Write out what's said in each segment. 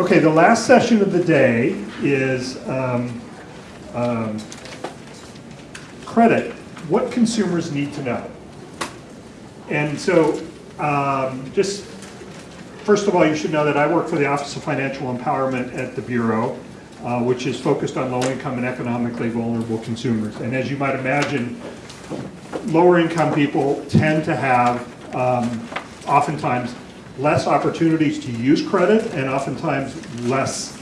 Okay, the last session of the day is um, um, credit, what consumers need to know. And so, um, just, first of all, you should know that I work for the Office of Financial Empowerment at the Bureau, uh, which is focused on low-income and economically vulnerable consumers. And as you might imagine, lower-income people tend to have um, oftentimes less opportunities to use credit and oftentimes less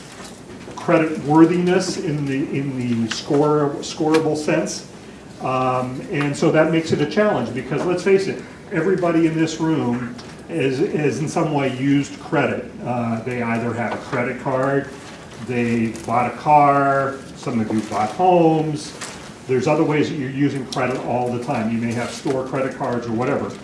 credit worthiness in the in the score scoreable sense. Um, and so that makes it a challenge because let's face it, everybody in this room is, is in some way used credit. Uh, they either have a credit card, they bought a car, some of you bought homes. There's other ways that you're using credit all the time. You may have store credit cards or whatever.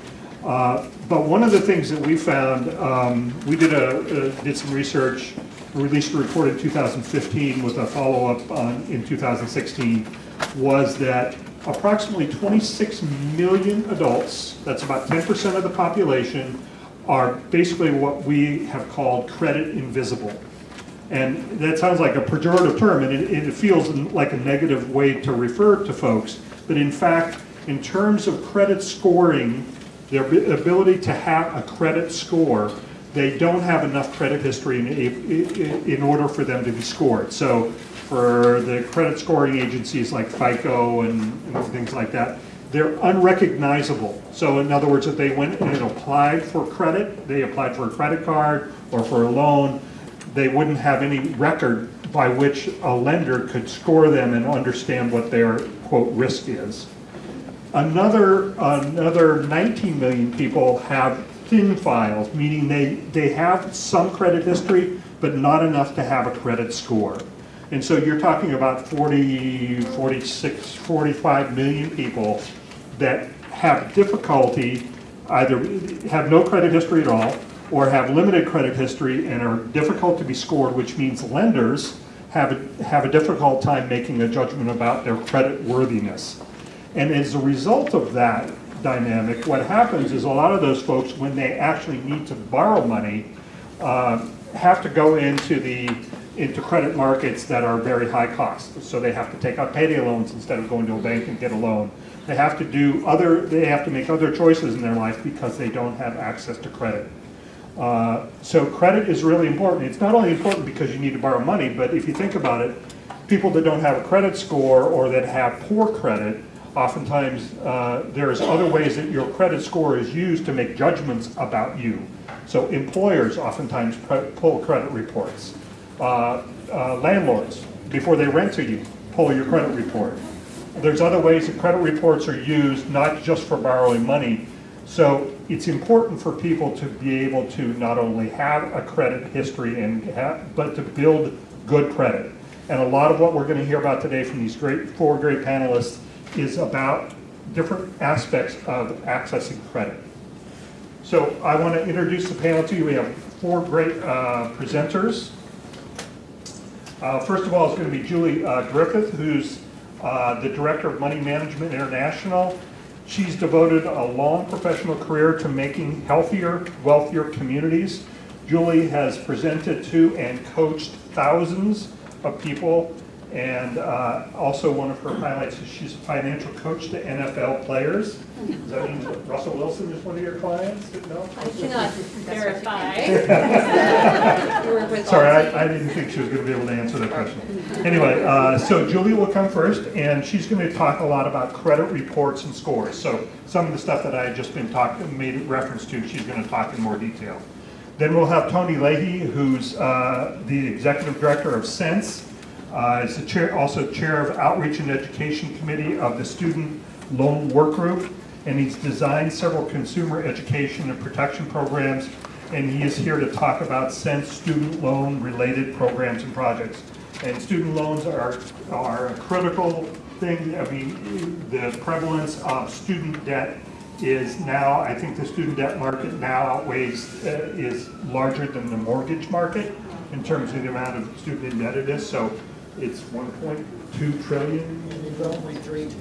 Uh, but one of the things that we found, um, we did a, a, did some research, released a report in 2015 with a follow-up in 2016, was that approximately 26 million adults, that's about 10% of the population, are basically what we have called credit invisible. And that sounds like a pejorative term, and it, it feels like a negative way to refer to folks. But in fact, in terms of credit scoring, their ability to have a credit score, they don't have enough credit history in, in order for them to be scored. So for the credit scoring agencies like FICO and, and things like that, they're unrecognizable. So in other words, if they went and applied for credit, they applied for a credit card or for a loan, they wouldn't have any record by which a lender could score them and understand what their, quote, risk is. Another, another 19 million people have thin files, meaning they, they have some credit history, but not enough to have a credit score. And so you're talking about 40, 46, 45 million people that have difficulty, either have no credit history at all, or have limited credit history and are difficult to be scored, which means lenders have a, have a difficult time making a judgment about their credit worthiness. And as a result of that dynamic, what happens is a lot of those folks, when they actually need to borrow money, uh, have to go into the into credit markets that are very high cost. So they have to take out payday loans instead of going to a bank and get a loan. They have to do other, they have to make other choices in their life because they don't have access to credit. Uh, so credit is really important. It's not only important because you need to borrow money, but if you think about it, people that don't have a credit score or that have poor credit, oftentimes uh, there's other ways that your credit score is used to make judgments about you. So employers oftentimes pull credit reports. Uh, uh, landlords, before they rent to you, pull your credit report. There's other ways that credit reports are used, not just for borrowing money. So it's important for people to be able to not only have a credit history and have, but to build good credit. And a lot of what we're going to hear about today from these great four great panelists is about different aspects of accessing credit. So I want to introduce the panel to you. We have four great uh, presenters. Uh, first of all, it's going to be Julie uh, Griffith, who's uh, the Director of Money Management International. She's devoted a long professional career to making healthier, wealthier communities. Julie has presented to and coached thousands of people and uh, also one of her highlights is she's a financial coach to NFL players. Does that mean that Russell Wilson is one of your clients? No? I cannot verify. Sorry, I, I, didn't think she was going to be able to answer that question. Anyway, uh, so Julie will come first, and she's going to talk a lot about credit reports and scores. So some of the stuff that I had just been talking, made reference to, she's going to talk in more detail. Then we'll have Tony Leahy, who's uh, the executive director of Sense, uh, is the chair, also chair of Outreach and Education Committee of the Student Loan Work Group, and he's designed several consumer education and protection programs, and he is here to talk about Sense student loan related programs and projects. And student loans are, are a critical thing. I mean, the prevalence of student debt is now, I think the student debt market now outweighs, uh, is larger than the mortgage market in terms of the amount of student indebtedness. So it's 1.2 trillion,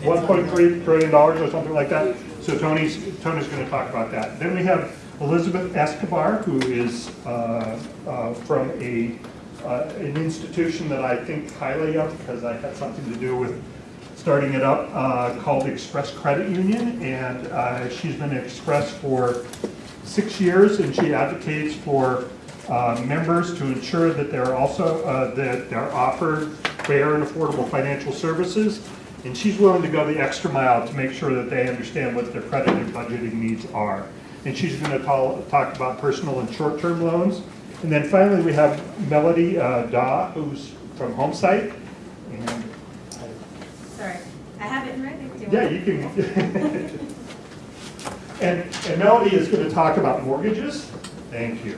1.3 trillion dollars or something like that. So Tony's Tony's going to talk about that. Then we have Elizabeth Escobar, who is uh, uh, from a uh, an institution that I think highly of because I had something to do with starting it up uh, called Express Credit Union. And uh, she's been at Express for six years and she advocates for uh, members to ensure that they're also, uh, that they're offered fair and affordable financial services. And she's willing to go the extra mile to make sure that they understand what their credit and budgeting needs are. And she's going to talk about personal and short-term loans. And then finally, we have Melody uh, Daw, who's from HomeSight. And Sorry, I have it in writing. Yeah, want- you can. And, and Melody is going to talk about mortgages. Thank you.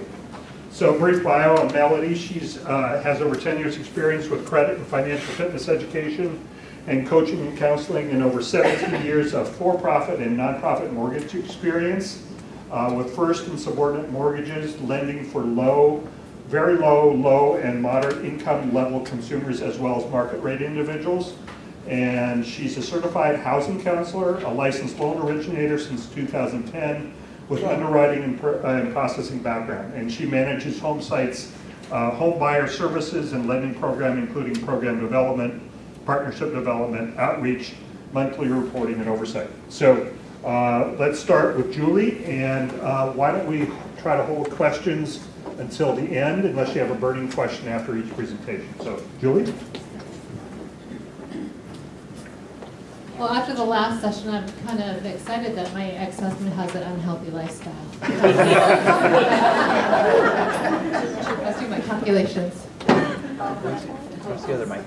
So brief bio on Melody, she's, uh, has over 10 years' experience with credit and financial fitness education and coaching and counseling and over 17 years of for-profit and nonprofit mortgage experience uh, with first and subordinate mortgages, lending for low, very low, low and moderate income level consumers as well as market rate individuals. And she's a certified housing counselor, a licensed loan originator since 2010 with underwriting and uh, and processing background. And she manages HomeSight's, uh, home buyer services and lending program, including program development, partnership development, outreach, monthly reporting and oversight. So uh, let's start with Julie and uh, why don't we try to hold questions until the end unless you have a burning question after each presentation. So Julie? Well, after the last session, I'm kind of excited that my ex-husband has an unhealthy lifestyle. Let's do my calculations. Where's the other mic?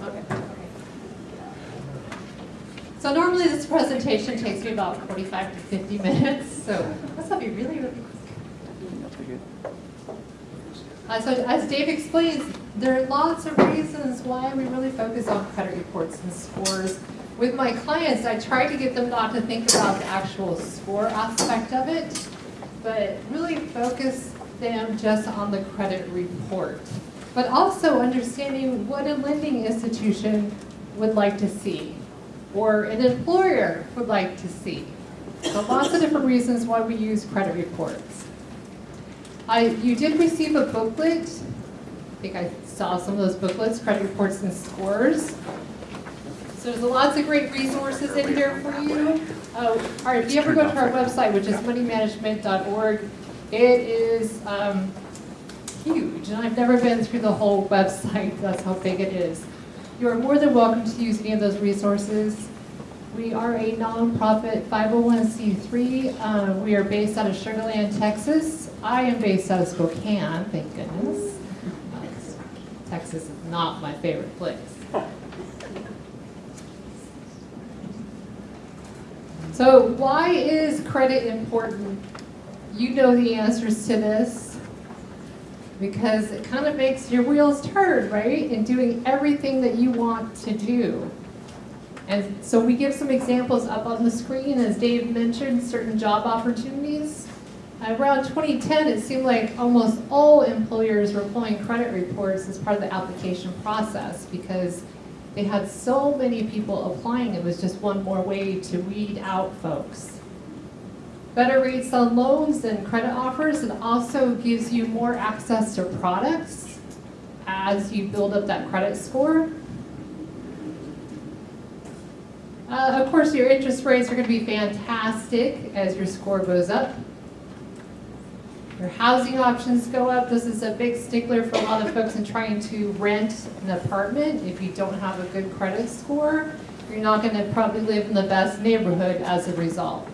So normally this presentation takes me about 45 to 50 minutes, so this will be really, really quick. Uh, so as Dave explains, there are lots of reasons why we really focus on credit reports and scores. With my clients, I try to get them not to think about the actual score aspect of it, but really focus them just on the credit report. But also understanding what a lending institution would like to see, or an employer would like to see. So lots of different reasons why we use credit reports. I, you did receive a booklet. I think I saw some of those booklets, credit reports and scores. There's lots of great resources in here for you. Uh, all right, if you ever go to our website, which is moneymanagement.org, it is um, huge, and I've never been through the whole website. That's how big it is. You are more than welcome to use any of those resources. We are a nonprofit 501c3. Uh, we are based out of Sugar Land, Texas. I am based out of Spokane, thank goodness. Uh, Texas is not my favorite place. So why is credit important? You know the answers to this. Because it kind of makes your wheels turn, right? In doing everything that you want to do. And so we give some examples up on the screen, as Dave mentioned, certain job opportunities. Around 2010, it seemed like almost all employers were pulling credit reports as part of the application process because they had so many people applying, it was just one more way to weed out folks. Better rates on loans and credit offers, and also gives you more access to products as you build up that credit score. Uh, of course, your interest rates are going to be fantastic as your score goes up. Your housing options go up. This is a big stickler for a lot of folks in trying to rent an apartment. If you don't have a good credit score, you're not going to probably live in the best neighborhood as a result.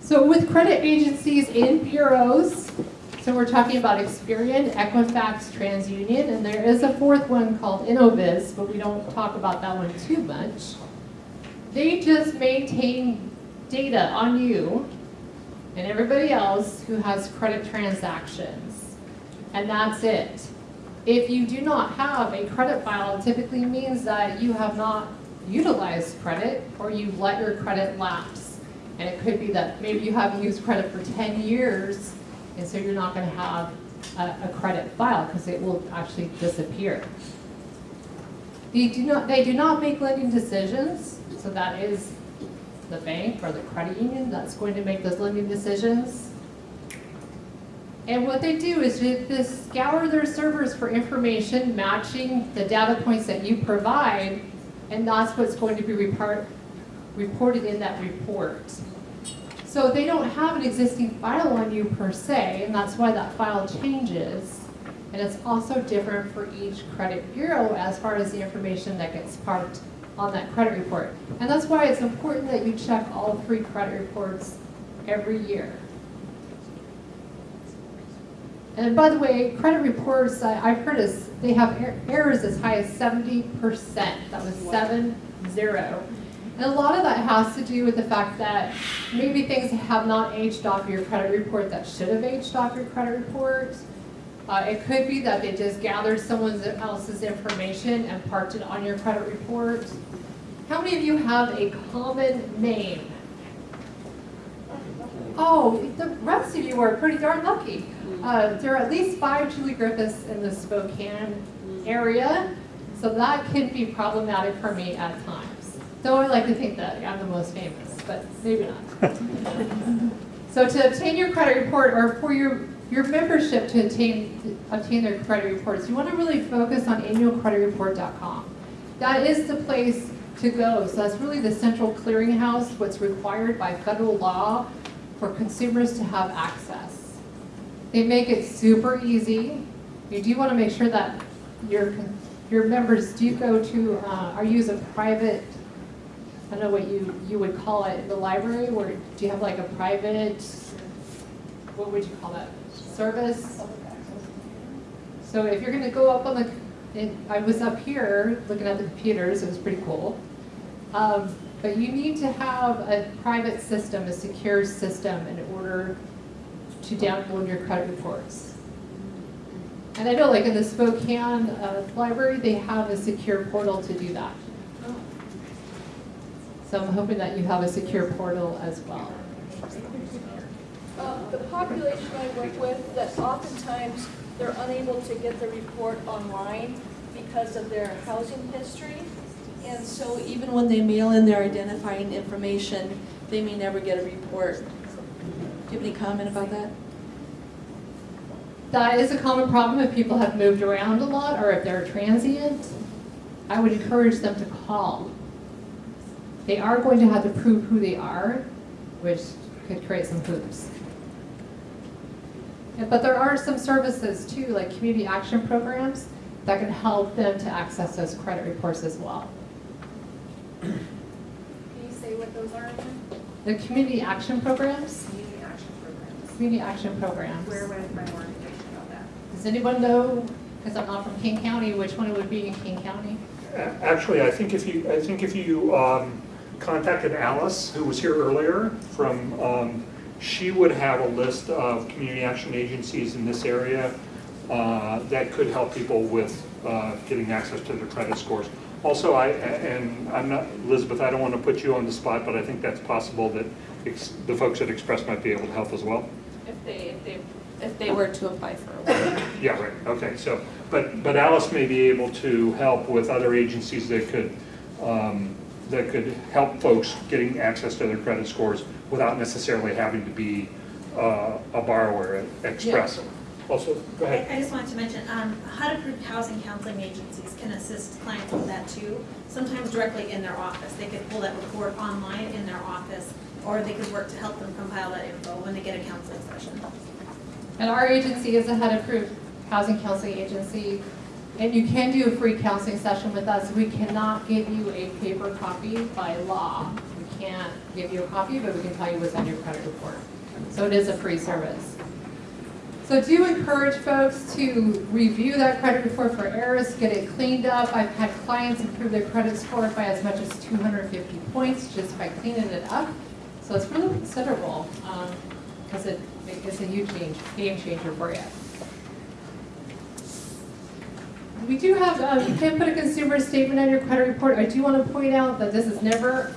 So with credit agencies and bureaus, so we're talking about Experian, Equifax, TransUnion, and there is a fourth one called Innovis, but we don't talk about that one too much. They just maintain data on you and everybody else who has credit transactions. And that's it. If you do not have a credit file, it typically means that you have not utilized credit or you've let your credit lapse. And it could be that maybe you haven't used credit for 10 years and so you're not going to have a, a credit file because it will actually disappear. They do not, they do not make lending decisions, so that is the bank or the credit union that's going to make those lending decisions. And what they do is they scour their servers for information matching the data points that you provide, and that's what's going to be report, reported in that report. So they don't have an existing file on you per se, and that's why that file changes. And it's also different for each credit bureau as far as the information that gets parked on that credit report. And that's why it's important that you check all three credit reports every year. And by the way, credit reports, I- I've heard is, they have er- errors as high as seventy percent. That was seven, zero. And a lot of that has to do with the fact that maybe things have not aged off your credit report that should have aged off your credit report. Uh, it could be that they just gathered someone else's information and parked it on your credit report. How many of you have a common name? Oh, the rest of you are pretty darn lucky. Uh, there are at least five Julie Griffiths in the Spokane area, so that can be problematic for me at times. Though I like to think that I'm the most famous, but maybe not. So to obtain your credit report or for your, your membership to obtain, obtain their credit reports, you want to really focus on annualcreditreport.com. That is the place to go. So that's really the central clearinghouse, what's required by federal law for consumers to have access. They make it super easy. You do want to make sure that your, your members do go to, uh, or use a private I don't know what you, you would call it, the library, where, do you have like a private, what would you call that, service? So if you're gonna go up on the, and I was up here looking at the computers, it was pretty cool. Um, but you need to have a private system, a secure system in order to download your credit reports. And I know like in the Spokane, uh, library, they have a secure portal to do that. So I'm hoping that you have a secure portal as well. Um, The population I work with, that oftentimes they're unable to get the report online because of their housing history. And so even when they mail in their identifying information, they may never get a report. Do you have any comment about that? That is a common problem if people have moved around a lot or if they're transient. I would encourage them to call. They are going to have to prove who they are, which could create some hoops. Yeah, But there are some services too, like community action programs, that can help them to access those credit reports as well. Can you say what those are again? The community action programs, Community action programs. community action programs. Where would I find more information about that? Does anyone know, because I'm not from King County, which one it would be in King County? Actually, I think if you, I think if you um, contacted Alice, who was here earlier from, um, she would have a list of community action agencies in this area uh, that could help people with uh, getting access to their credit scores. Also, I, and I'm not, Elizabeth, I don't want to put you on the spot, but I think that's possible that the folks at Express might be able to help as well. If they, if they, if they were to apply for a loan. Yeah, right, okay, so, but, but Alice may be able to help with other agencies that could, um, that could help folks getting access to their credit scores without necessarily having to be uh, a borrower at Express. Also, go I. I just wanted to mention, um, HUD-approved housing counseling agencies can assist clients with that too. Sometimes directly in their office. They could pull that report online in their office, or they could work to help them compile that info when they get a counseling session. And our agency is a HUD-approved housing counseling agency, and you can do a free counseling session with us. We cannot give you a paper copy by law. Can't give you a copy, but we can tell you what's on your credit report. So it is a free service. So do encourage folks to review that credit report for errors, get it cleaned up. I've had clients improve their credit score by as much as 250 points just by cleaning it up. So it's really considerable, because it, it's a huge game changer for you. We do have, uh, you can put a consumer statement on your credit report. I do want to point out that this is never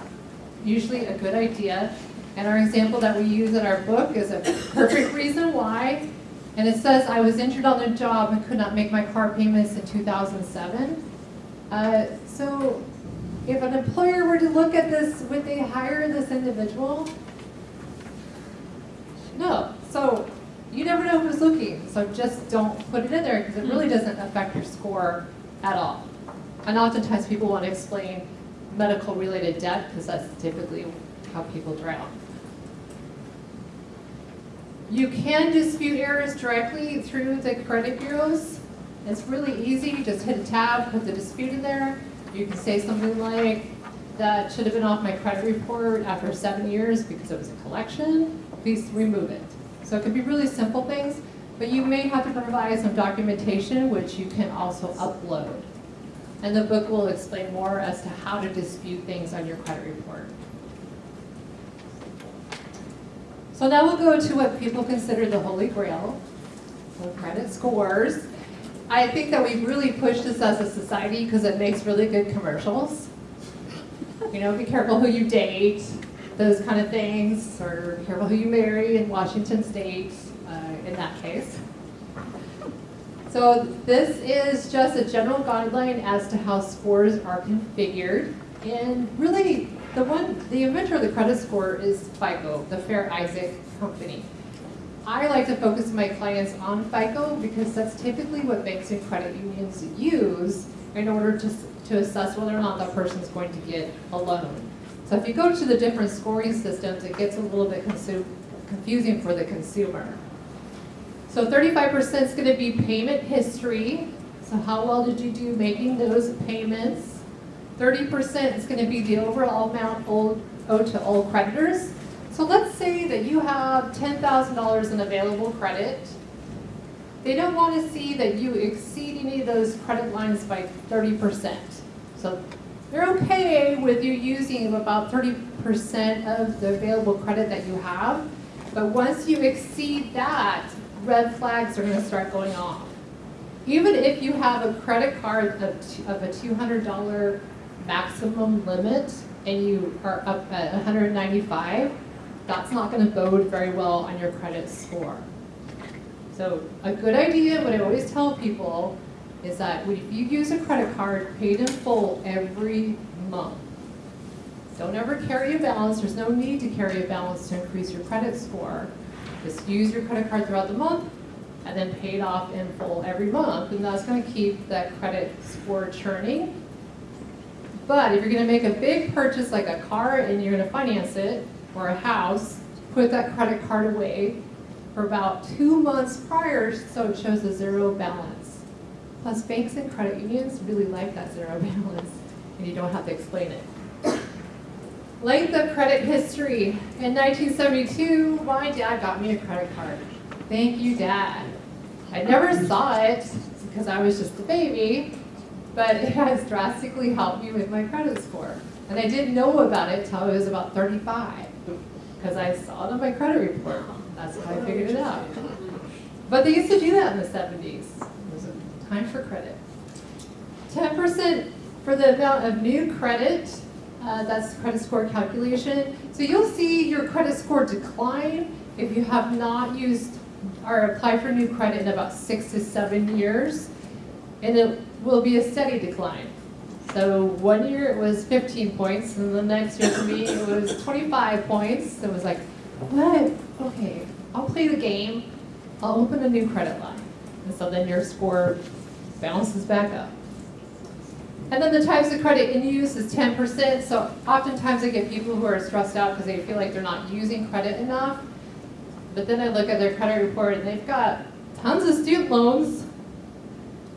usually a good idea. And our example that we use in our book is a perfect reason why. And it says, I was injured on the job and could not make my car payments in 2007. Uh, So if an employer were to look at this, would they hire this individual? No, so you never know who's looking, so just don't put it in there because it really doesn't affect your score at all. And oftentimes people want to explain medical related debt because that's typically how people drown. You can dispute errors directly through the credit bureaus. It's really easy, you just hit a tab, put the dispute in there. You can say something like, that should have been off my credit report after seven years because it was a collection, please remove it. So it could be really simple things, but you may have to provide some documentation which you can also upload. And the book will explain more as to how to dispute things on your credit report. So now we'll go to what people consider the holy grail, so credit scores. I think that we've really pushed this as a society because it makes really good commercials. You know, be careful who you date, those kind of things, or be careful who you marry in Washington State, uh, in that case. So this is just a general guideline as to how scores are configured. And really, the one, the inventor of the credit score is FICO, the Fair Isaac Company. I like to focus my clients on FICO because that's typically what banks and credit unions use in order to, to assess whether or not that person's going to get a loan. So if you go to the different scoring systems, it gets a little bit confusing for the consumer. So 35% is going to be payment history. So how well did you do making those payments? 30% is going to be the overall amount owed, to all creditors. So let's say that you have $10,000 in available credit. They don't want to see that you exceed any of those credit lines by 30%. So they're okay with you using about 30% of the available credit that you have. But once you exceed that, red flags are going to start going off. Even if you have a credit card of, of a $200 maximum limit and you are up at 195, that's not going to bode very well on your credit score. So a good idea, what I always tell people, is that if you use a credit card paid in full every month, don't ever carry a balance, there's no need to carry a balance to increase your credit score. Just use your credit card throughout the month and then pay it off in full every month, and that's gonna keep that credit score churning. But if you're gonna make a big purchase like a car and you're gonna finance it, or a house, put that credit card away for about two months prior so it shows a zero balance. Plus banks and credit unions really like that zero balance and you don't have to explain it. Length of credit history. In 1972, my dad got me a credit card. Thank you, Dad. I never saw it because I was just a baby, but it has drastically helped me with my credit score. And I didn't know about it till I was about 35 because I saw it on my credit report. That's how I figured it out. But they used to do that in the 70s. It was a time for credit. 10% for the amount of new credit, uh, that's credit score calculation. So you'll see your credit score decline if you have not used or applied for new credit in about six to seven years. And it will be a steady decline. So one year it was 15 points, and the next year for me it was 25 points. So it was like, what? Okay, I'll play the game. I'll open a new credit line. And so then your score bounces back up. And then the types of credit in use is 10%. So oftentimes I get people who are stressed out because they feel like they're not using credit enough. But then I look at their credit report and they've got tons of student loans.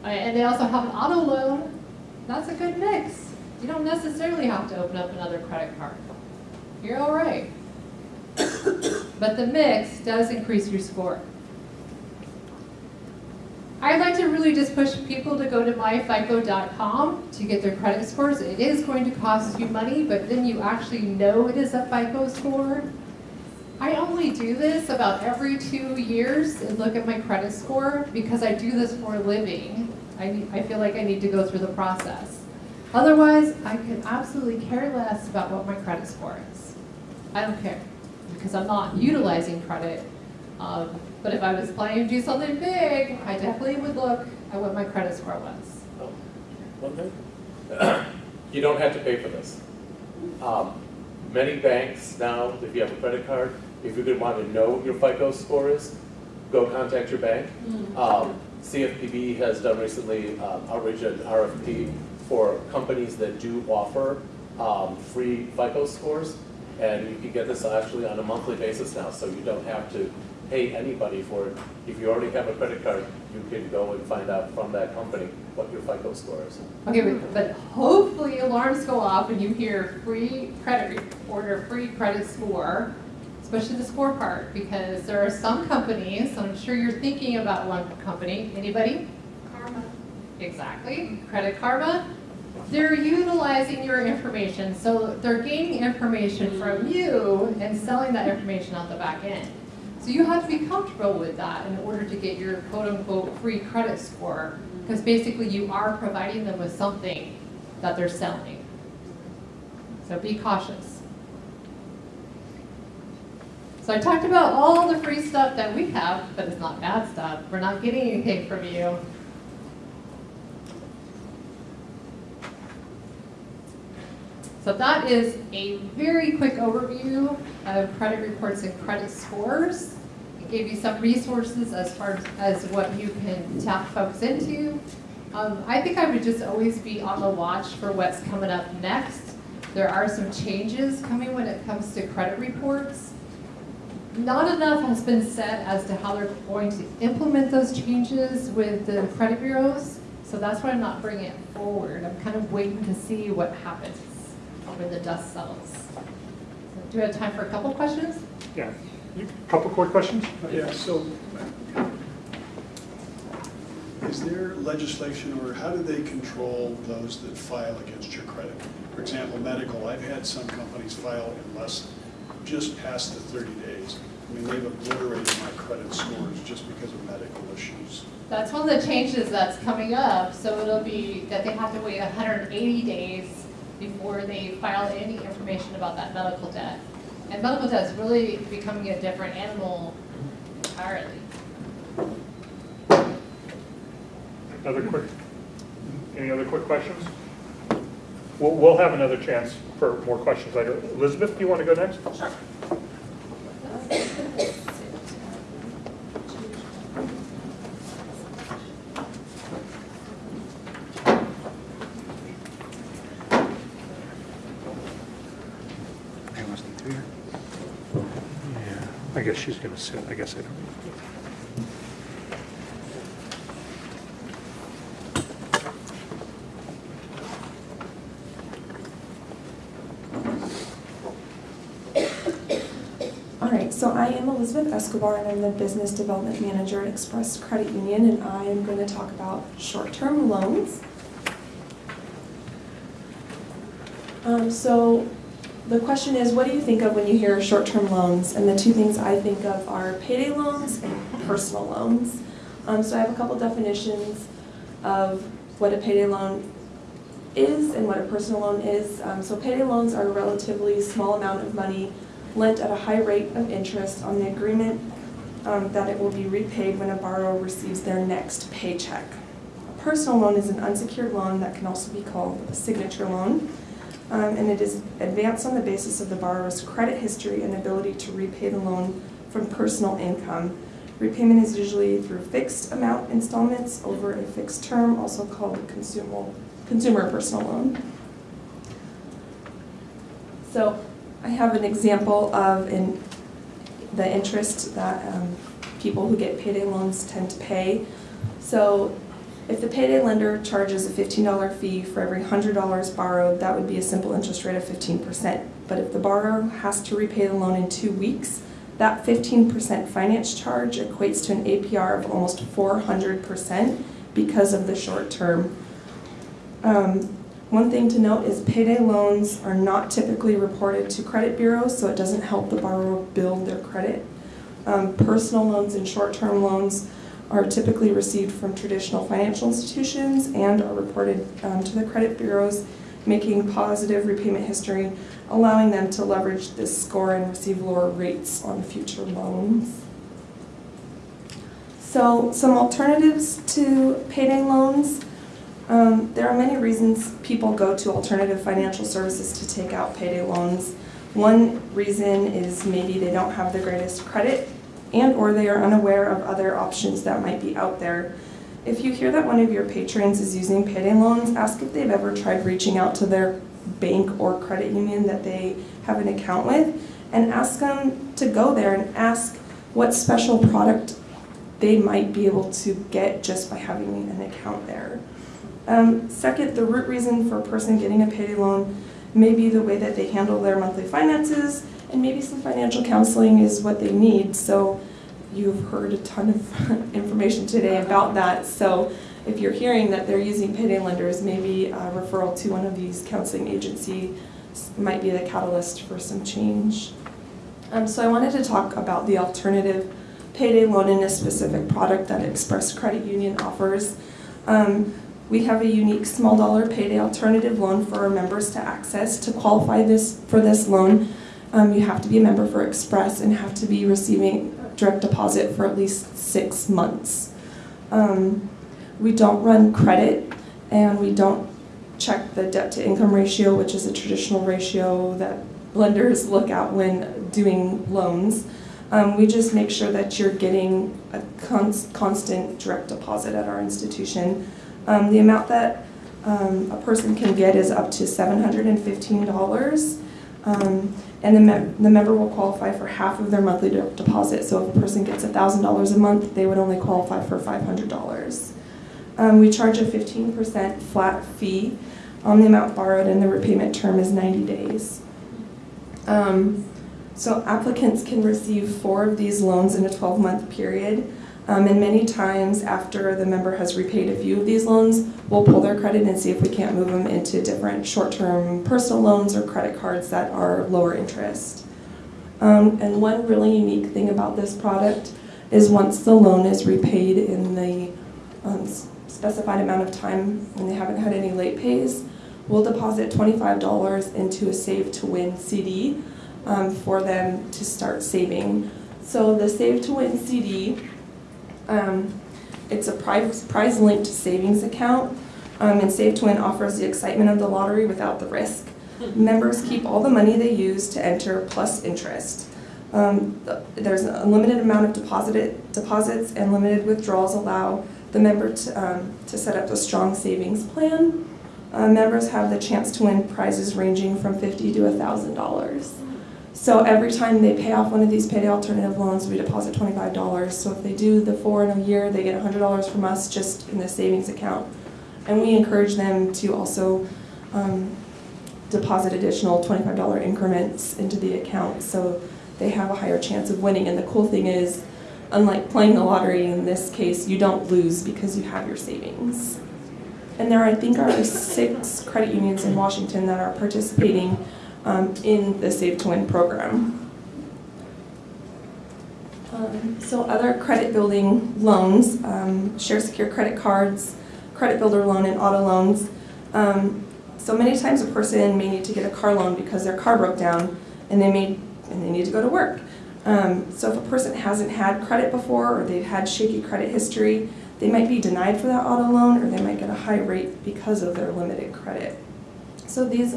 And they also have an auto loan. That's a good mix. You don't necessarily have to open up another credit card. You're all right. But the mix does increase your score. I'd like to really just push people to go to myfico.com to get their credit scores. It is going to cost you money, but then you actually know it is a FICO score. I only do this about every two years and look at my credit score because I do this for a living. I, I feel like I need to go through the process. Otherwise, I could absolutely care less about what my credit score is. I don't care because I'm not utilizing credit. Um, but if I was planning to do something big, I definitely would look at what my credit score was. One thing, You don't have to pay for this. Um, Many banks now, if you have a credit card, if you could want to know what your FICO score is, go contact your bank. Um, CFPB has done recently um, outreach and RFP for companies that do offer um, free FICO scores. And you can get this actually on a monthly basis now, so you don't have to pay anybody for it. If you already have a credit card, you can go and find out from that company what your FICO score is. Okay, but, but hopefully alarms go off when you hear free credit report or free credit score, especially the score part, because there are some companies, I'm sure you're thinking about one company, anybody? Karma. Exactly, Credit Karma. They're utilizing your information, so they're gaining information from you and selling that information out the back end. So you have to be comfortable with that in order to get your quote-unquote free credit score, because basically you are providing them with something that they're selling. So be cautious. So I talked about all the free stuff that we have, but it's not bad stuff. We're not getting anything from you. So that is a very quick overview of credit reports and credit scores. Gave you some resources as far as what you can tap folks into. Um, I think I would just always be on the watch for what's coming up next. There are some changes coming when it comes to credit reports. Not enough has been said as to how they're going to implement those changes with the credit bureaus. So that's why I'm not bringing it forward. I'm kind of waiting to see what happens when the dust settles. So Do we have time for a couple questions? Yeah. A couple quick questions? Yeah, so is there legislation or how do they control those that file against your credit? For example, medical, I've had some companies file in less, just past the 30 days. I mean, they've obliterated my credit scores just because of medical issues. That's one of the changes that's coming up, so it'll be that they have to wait 180 days before they file any information about that medical debt. And medical debt is really becoming a different animal entirely. Other quick, any other quick questions? We'll, we'll have another chance for more questions later. Elizabeth, do you want to go next? Sure. She's going to sit, I guess I don't. All right, so I am Elizabeth Escobar and I'm the Business Development Manager at Express Credit Union and I am going to talk about short-term loans. Um, so the question is, what do you think of when you hear short-term loans? And the two things I think of are payday loans and personal loans. Um, so I have a couple definitions of what a payday loan is and what a personal loan is. Um, so payday loans are a relatively small amount of money lent at a high rate of interest on the agreement um, that it will be repaid when a borrower receives their next paycheck. A personal loan is an unsecured loan that can also be called a signature loan. Um, and it is advanced on the basis of the borrower's credit history and ability to repay the loan from personal income. Repayment is usually through fixed amount installments over a fixed term, also called a consumer, consumer personal loan. So I have an example of in the interest that um, people who get payday loans tend to pay. So if the payday lender charges a $15 fee for every $100 borrowed, that would be a simple interest rate of 15%. But if the borrower has to repay the loan in two weeks, that 15% finance charge equates to an APR of almost 400% because of the short term. Um, one thing to note is payday loans are not typically reported to credit bureaus, so it doesn't help the borrower build their credit. Um, personal loans and short-term loans are typically received from traditional financial institutions and are reported um, to the credit bureaus, making positive repayment history, allowing them to leverage this score and receive lower rates on future loans. So some alternatives to payday loans Um, there are many reasons people go to alternative financial services to take out payday loans. One reason is maybe they don't have the greatest credit and or they are unaware of other options that might be out there. If you hear that one of your patrons is using payday loans, ask if they've ever tried reaching out to their bank or credit union that they have an account with and ask them to go there and ask what special product they might be able to get just by having an account there. Um, second, the root reason for a person getting a payday loan may be the way that they handle their monthly finances, and maybe some financial counseling is what they need. So you've heard a ton of information today about that. So if you're hearing that they're using payday lenders, maybe a referral to one of these counseling agencies might be the catalyst for some change. Um, so I wanted to talk about the alternative payday loan in a specific product that Express Credit Union offers. Um, we have a unique small dollar payday alternative loan for our members to access. To qualify this for this loan, um, you have to be a member for Express and have to be receiving direct deposit for at least six months. Um, we don't run credit and we don't check the debt to income ratio, which is a traditional ratio that lenders look at when doing loans. Um, we just make sure that you're getting a cons- constant direct deposit at our institution. Um, the amount that um, a person can get is up to $715. And the, mem- the member will qualify for half of their monthly direct deposit. So if a person gets $1,000 a month, they would only qualify for $500. Um, we charge a 15% flat fee on the amount borrowed, and the repayment term is 90 days. Um, so applicants can receive four of these loans in a 12-month period. Um, and many times after the member has repaid a few of these loans, we'll pull their credit and see if we can't move them into different short-term personal loans or credit cards that are lower interest. Um, and one really unique thing about this product is once the loan is repaid in the um, specified amount of time and they haven't had any late pays, we'll deposit $25 into a Save to Win CD um, for them to start saving. So the Save to Win CD, um, it's a prize, prize linked savings account, um, and Save to Win offers the excitement of the lottery without the risk. Members keep all the money they use to enter plus interest. Um, the- there's a limited amount of deposited deposits and limited withdrawals allow the member to, um, to set up a strong savings plan. Uh, members have the chance to win prizes ranging from fifty to thousand dollars. So every time they pay off one of these payday alternative loans, we deposit twenty-five dollars. So if they do the four in a year, they get hundred dollars from us just in the savings account. And we encourage them to also um, deposit additional twenty-five dollar increments into the account so they have a higher chance of winning. And the cool thing is, unlike playing the lottery in this case, you don't lose because you have your savings. And there, I think, are six credit unions in Washington that are participating um, in the Save to Win program. Um, so other credit building loans, um, share secure credit cards, credit builder loan, and auto loans. Um, so many times a person may need to get a car loan because their car broke down and they may and they need to go to work. Um, so if a person hasn't had credit before or they've had shaky credit history, they might be denied for that auto loan or they might get a high rate because of their limited credit. So these,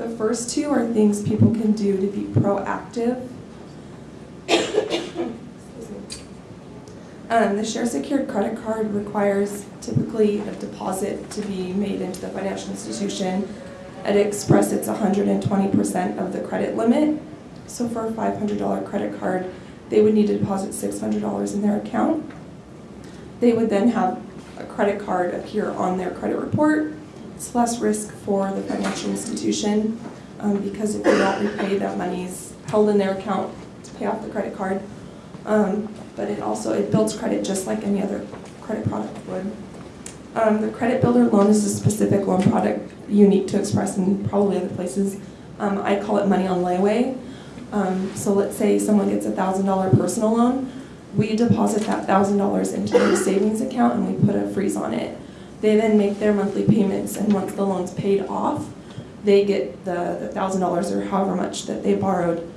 the first two are things people can do to be proactive. Um, the share secured credit card requires typically a deposit to be made into the financial institution. At Express, it's 120% of the credit limit. So for a $500 credit card, they would need to deposit $600 in their account. They would then have a credit card appear on their credit report. It's less risk for the financial institution um, because if they don't repay, that money's held in their account to pay off the credit card. Um, but it also, it builds credit just like any other credit product would. Um, the credit builder loan is a specific loan product unique to Express and probably other places. Um, I call it money on layaway. Um, so let's say someone gets a thousand dollar personal loan, we deposit that thousand dollars into their savings account and we put a freeze on it. They then make their monthly payments and once the loan's paid off, they get the thousand dollars or however much that they borrowed.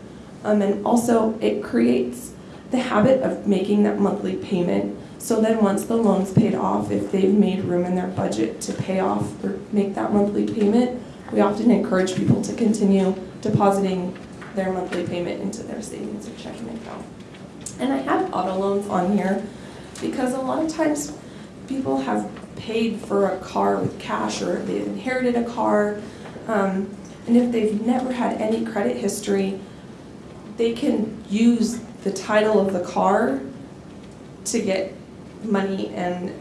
Um, and also it creates the habit of making that monthly payment So then, once the loan's paid off, if they've made room in their budget to pay off or make that monthly payment, we often encourage people to continue depositing their monthly payment into their savings or checking account. And I have auto loans on here because a lot of times people have paid for a car with cash or they've inherited a car. um, And if they've never had any credit history, they can use the title of the car to get money and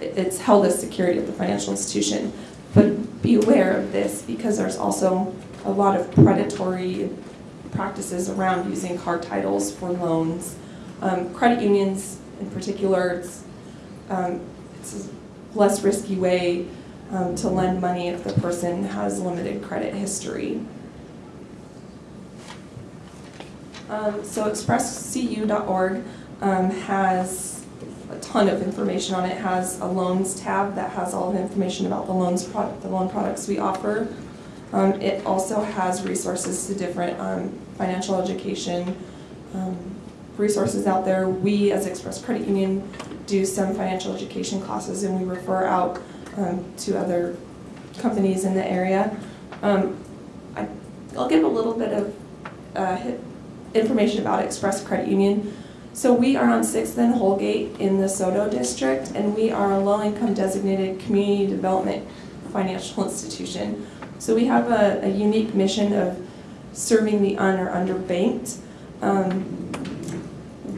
it's held as security at the financial institution. But be aware of this because there's also a lot of predatory practices around using car titles for loans. Um, Credit unions in particular, it's, um, it's less risky way um, to lend money if the person has limited credit history. Um, So expresscu.org um, has a ton of information on it. It has a loans tab that has all the information about the loans product, the loan products we offer. Um, It also has resources to different um, financial education um, resources out there. We, as Express Credit Union, do some financial education classes and we refer out um, to other companies in the area. Um, I- I'll give a little bit of uh, information about Express Credit Union. So we are on Sixth and Holgate in the SODO district, and we are a low-income designated community development financial institution. So we have a, a unique mission of serving the un or underbanked. Um,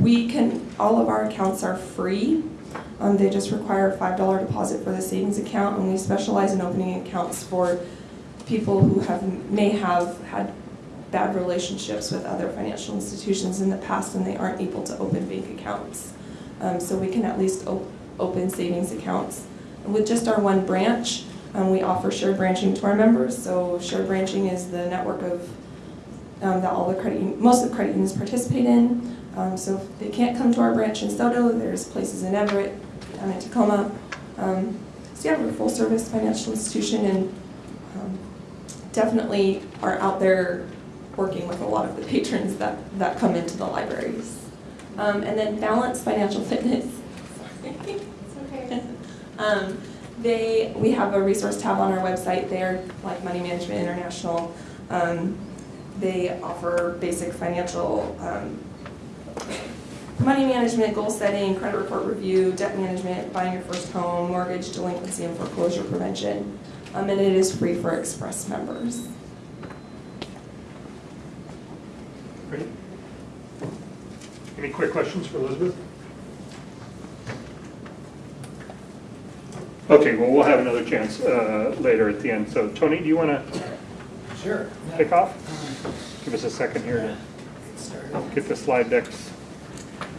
we can, all of our accounts are free. Um, they just require a five dollar deposit for the savings account, and we specialize in opening accounts for people who have, may have had bad relationships with other financial institutions in the past and they aren't able to open bank accounts. Um, so we can at least op- open savings accounts. And with just our one branch, um, we offer shared branching to our members. So shared branching is the network of um, that all the credit, most of the credit unions participate in. Um, so if they can't come to our branch in SODO, there's places in Everett, down in Tacoma. Um, so yeah, we're a full service financial institution and um, definitely are out there working with a lot of the patrons that, that come into the libraries. Um, and then Balance Financial Fitness. It's okay. Um, they, we have a resource tab on our website there, like Money Management International. Um, they offer basic financial, money management, goal setting, credit report review, debt management, buying your first home, mortgage, delinquency, and foreclosure prevention. Um, and it is free for Express members. Great. Any quick questions for Elizabeth? Okay, well, we'll have another chance uh, later at the end. So Tony, do you want to Sure. yeah. kick off? Give us a second here get to get the slide decks.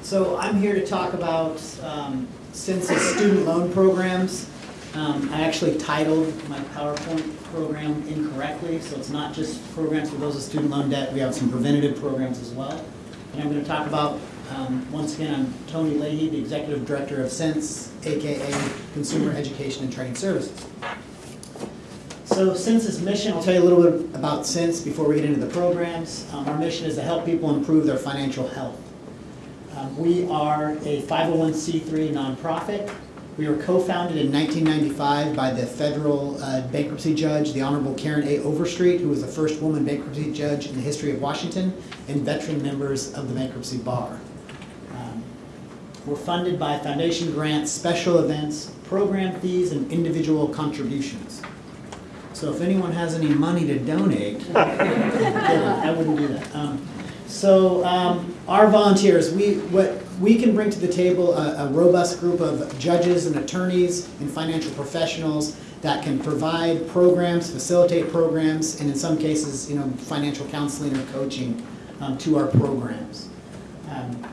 So I'm here to talk about um, census student loan programs. Um, I actually titled my PowerPoint program incorrectly, so it's not just programs for those with student loan debt, we have some preventative programs as well. And I'm going to talk about, um, once again, I'm Tony Leahy, the Executive Director of CENTS, AKA Consumer Education and Training Services. So CENTS's mission, I'll tell you a little bit about CENTS before we get into the programs. Um, Our mission is to help people improve their financial health. Um, We are a 501c3 nonprofit. We were co-founded in 1995 by the federal uh, bankruptcy judge, the Honorable Karen A. Overstreet, who was the first woman bankruptcy judge in the history of Washington, and veteran members of the bankruptcy bar. Um, We're funded by foundation grants, special events, program fees, and individual contributions. So if anyone has any money to donate, I wouldn't do that. Um, So um, our volunteers, we, what, we can bring to the table a a robust group of judges and attorneys and financial professionals that can provide programs, facilitate programs, and in some cases, you know, financial counseling or coaching um, to our programs. Um,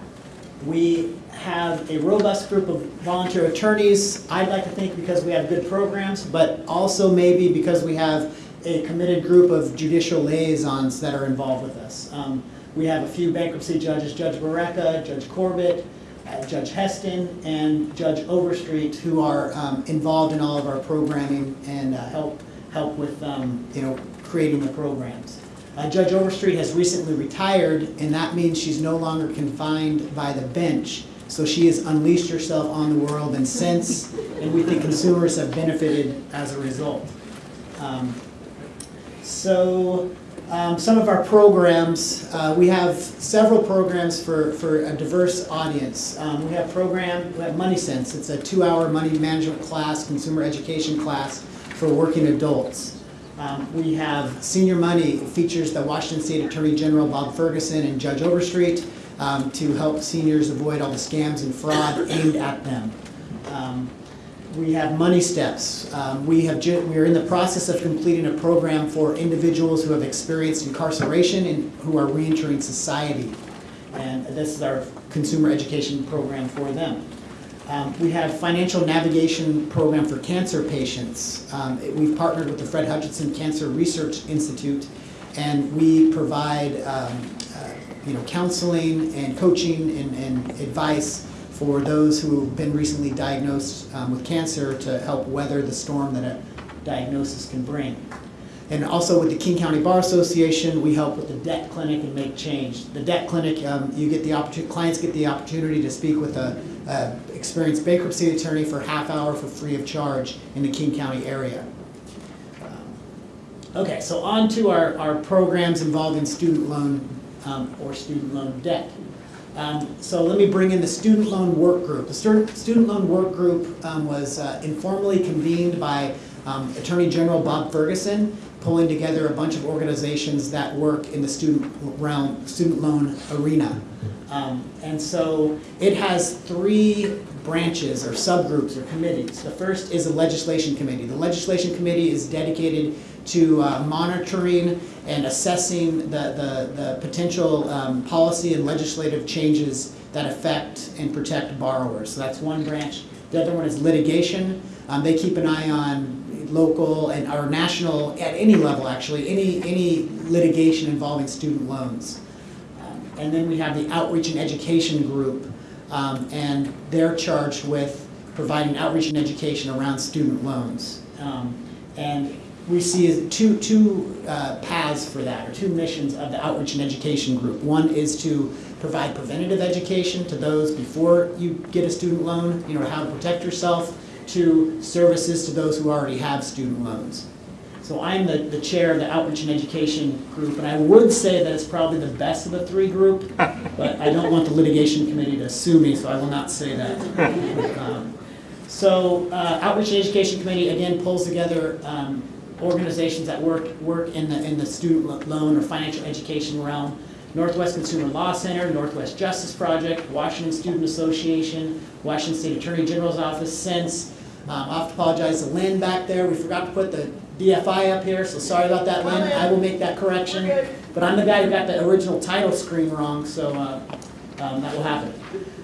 we have a robust group of volunteer attorneys, I'd like to think because we have good programs, but also maybe because we have a committed group of judicial liaisons that are involved with us. Um, We have a few bankruptcy judges, Judge Barreca, Judge Corbit, uh, Judge Heston, and Judge Overstreet, who are um, involved in all of our programming and uh, help, help with, um, you know, creating the programs. Uh, Judge Overstreet has recently retired, and that means she's no longer confined by the bench. So she has unleashed herself on the world and since, and we think consumers have benefited as a result. Um, So, um, some of our programs, uh, we have several programs for, for a diverse audience. Um, we have program, we have Money Sense, it's a two-hour money management class, consumer education class for working adults. Um, we have Senior Money, features the Washington State Attorney General Bob Ferguson and Judge Overstreet um, to help seniors avoid all the scams and fraud aimed at them. We have Money Steps. Um, we have we are in the process of completing a program for individuals who have experienced incarceration and who are reentering society. And this is our consumer education program for them. Um, we have financial navigation program for cancer patients. Um, it- we've partnered with the Fred Hutchinson Cancer Research Institute, and we provide um, uh, you know counseling and coaching and, and advice for those who've been recently diagnosed um, with cancer to help weather the storm that a diagnosis can bring. And also with the King County Bar Association, we help with the debt clinic and make change. The debt clinic, um, you get the opportunity, clients get the opportunity to speak with a, a experienced bankruptcy attorney for half hour for free of charge in the King County area. Um, Okay, so on to our, our programs involving student loan um, or student loan debt. Um, So let me bring in the student loan work group. The stu- student loan work group um, was uh, informally convened by um, Attorney General Bob Ferguson, pulling together a bunch of organizations that work in the student realm, student loan arena. Um, And so it has three branches or subgroups or committees. The first is a legislation committee. The legislation committee is dedicated to uh, monitoring and assessing the, the, the potential um, policy and legislative changes that affect and protect borrowers. So that's one branch. The other one is litigation. Um, They keep an eye on local and, or national, at any level actually, any, any litigation involving student loans. Um, And then we have the outreach and education group, um, and they're charged with providing outreach and education around student loans. Um, And we see two, two uh, paths for that, or two missions of the outreach and education group. One is to provide preventative education to those before you get a student loan, you know, how to protect yourself, to services to those who already have student loans. So I'm the, the chair of the outreach and education group, and I would say that it's probably the best of the three group, but I don't want the litigation committee to sue me, so I will not say that. Um, So uh, outreach and education committee, again, pulls together um, organizations that work, work in the, in the student loan or financial education realm. Northwest Consumer Law Center, Northwest Justice Project, Washington Student Association, Washington State Attorney General's Office, CENTS. Um, I have to apologize to Lynn back there, we forgot to put the DFI up here, so sorry about that, Lynn, I will make that correction. But I'm the guy who got the original title screen wrong, so uh, um, that will happen.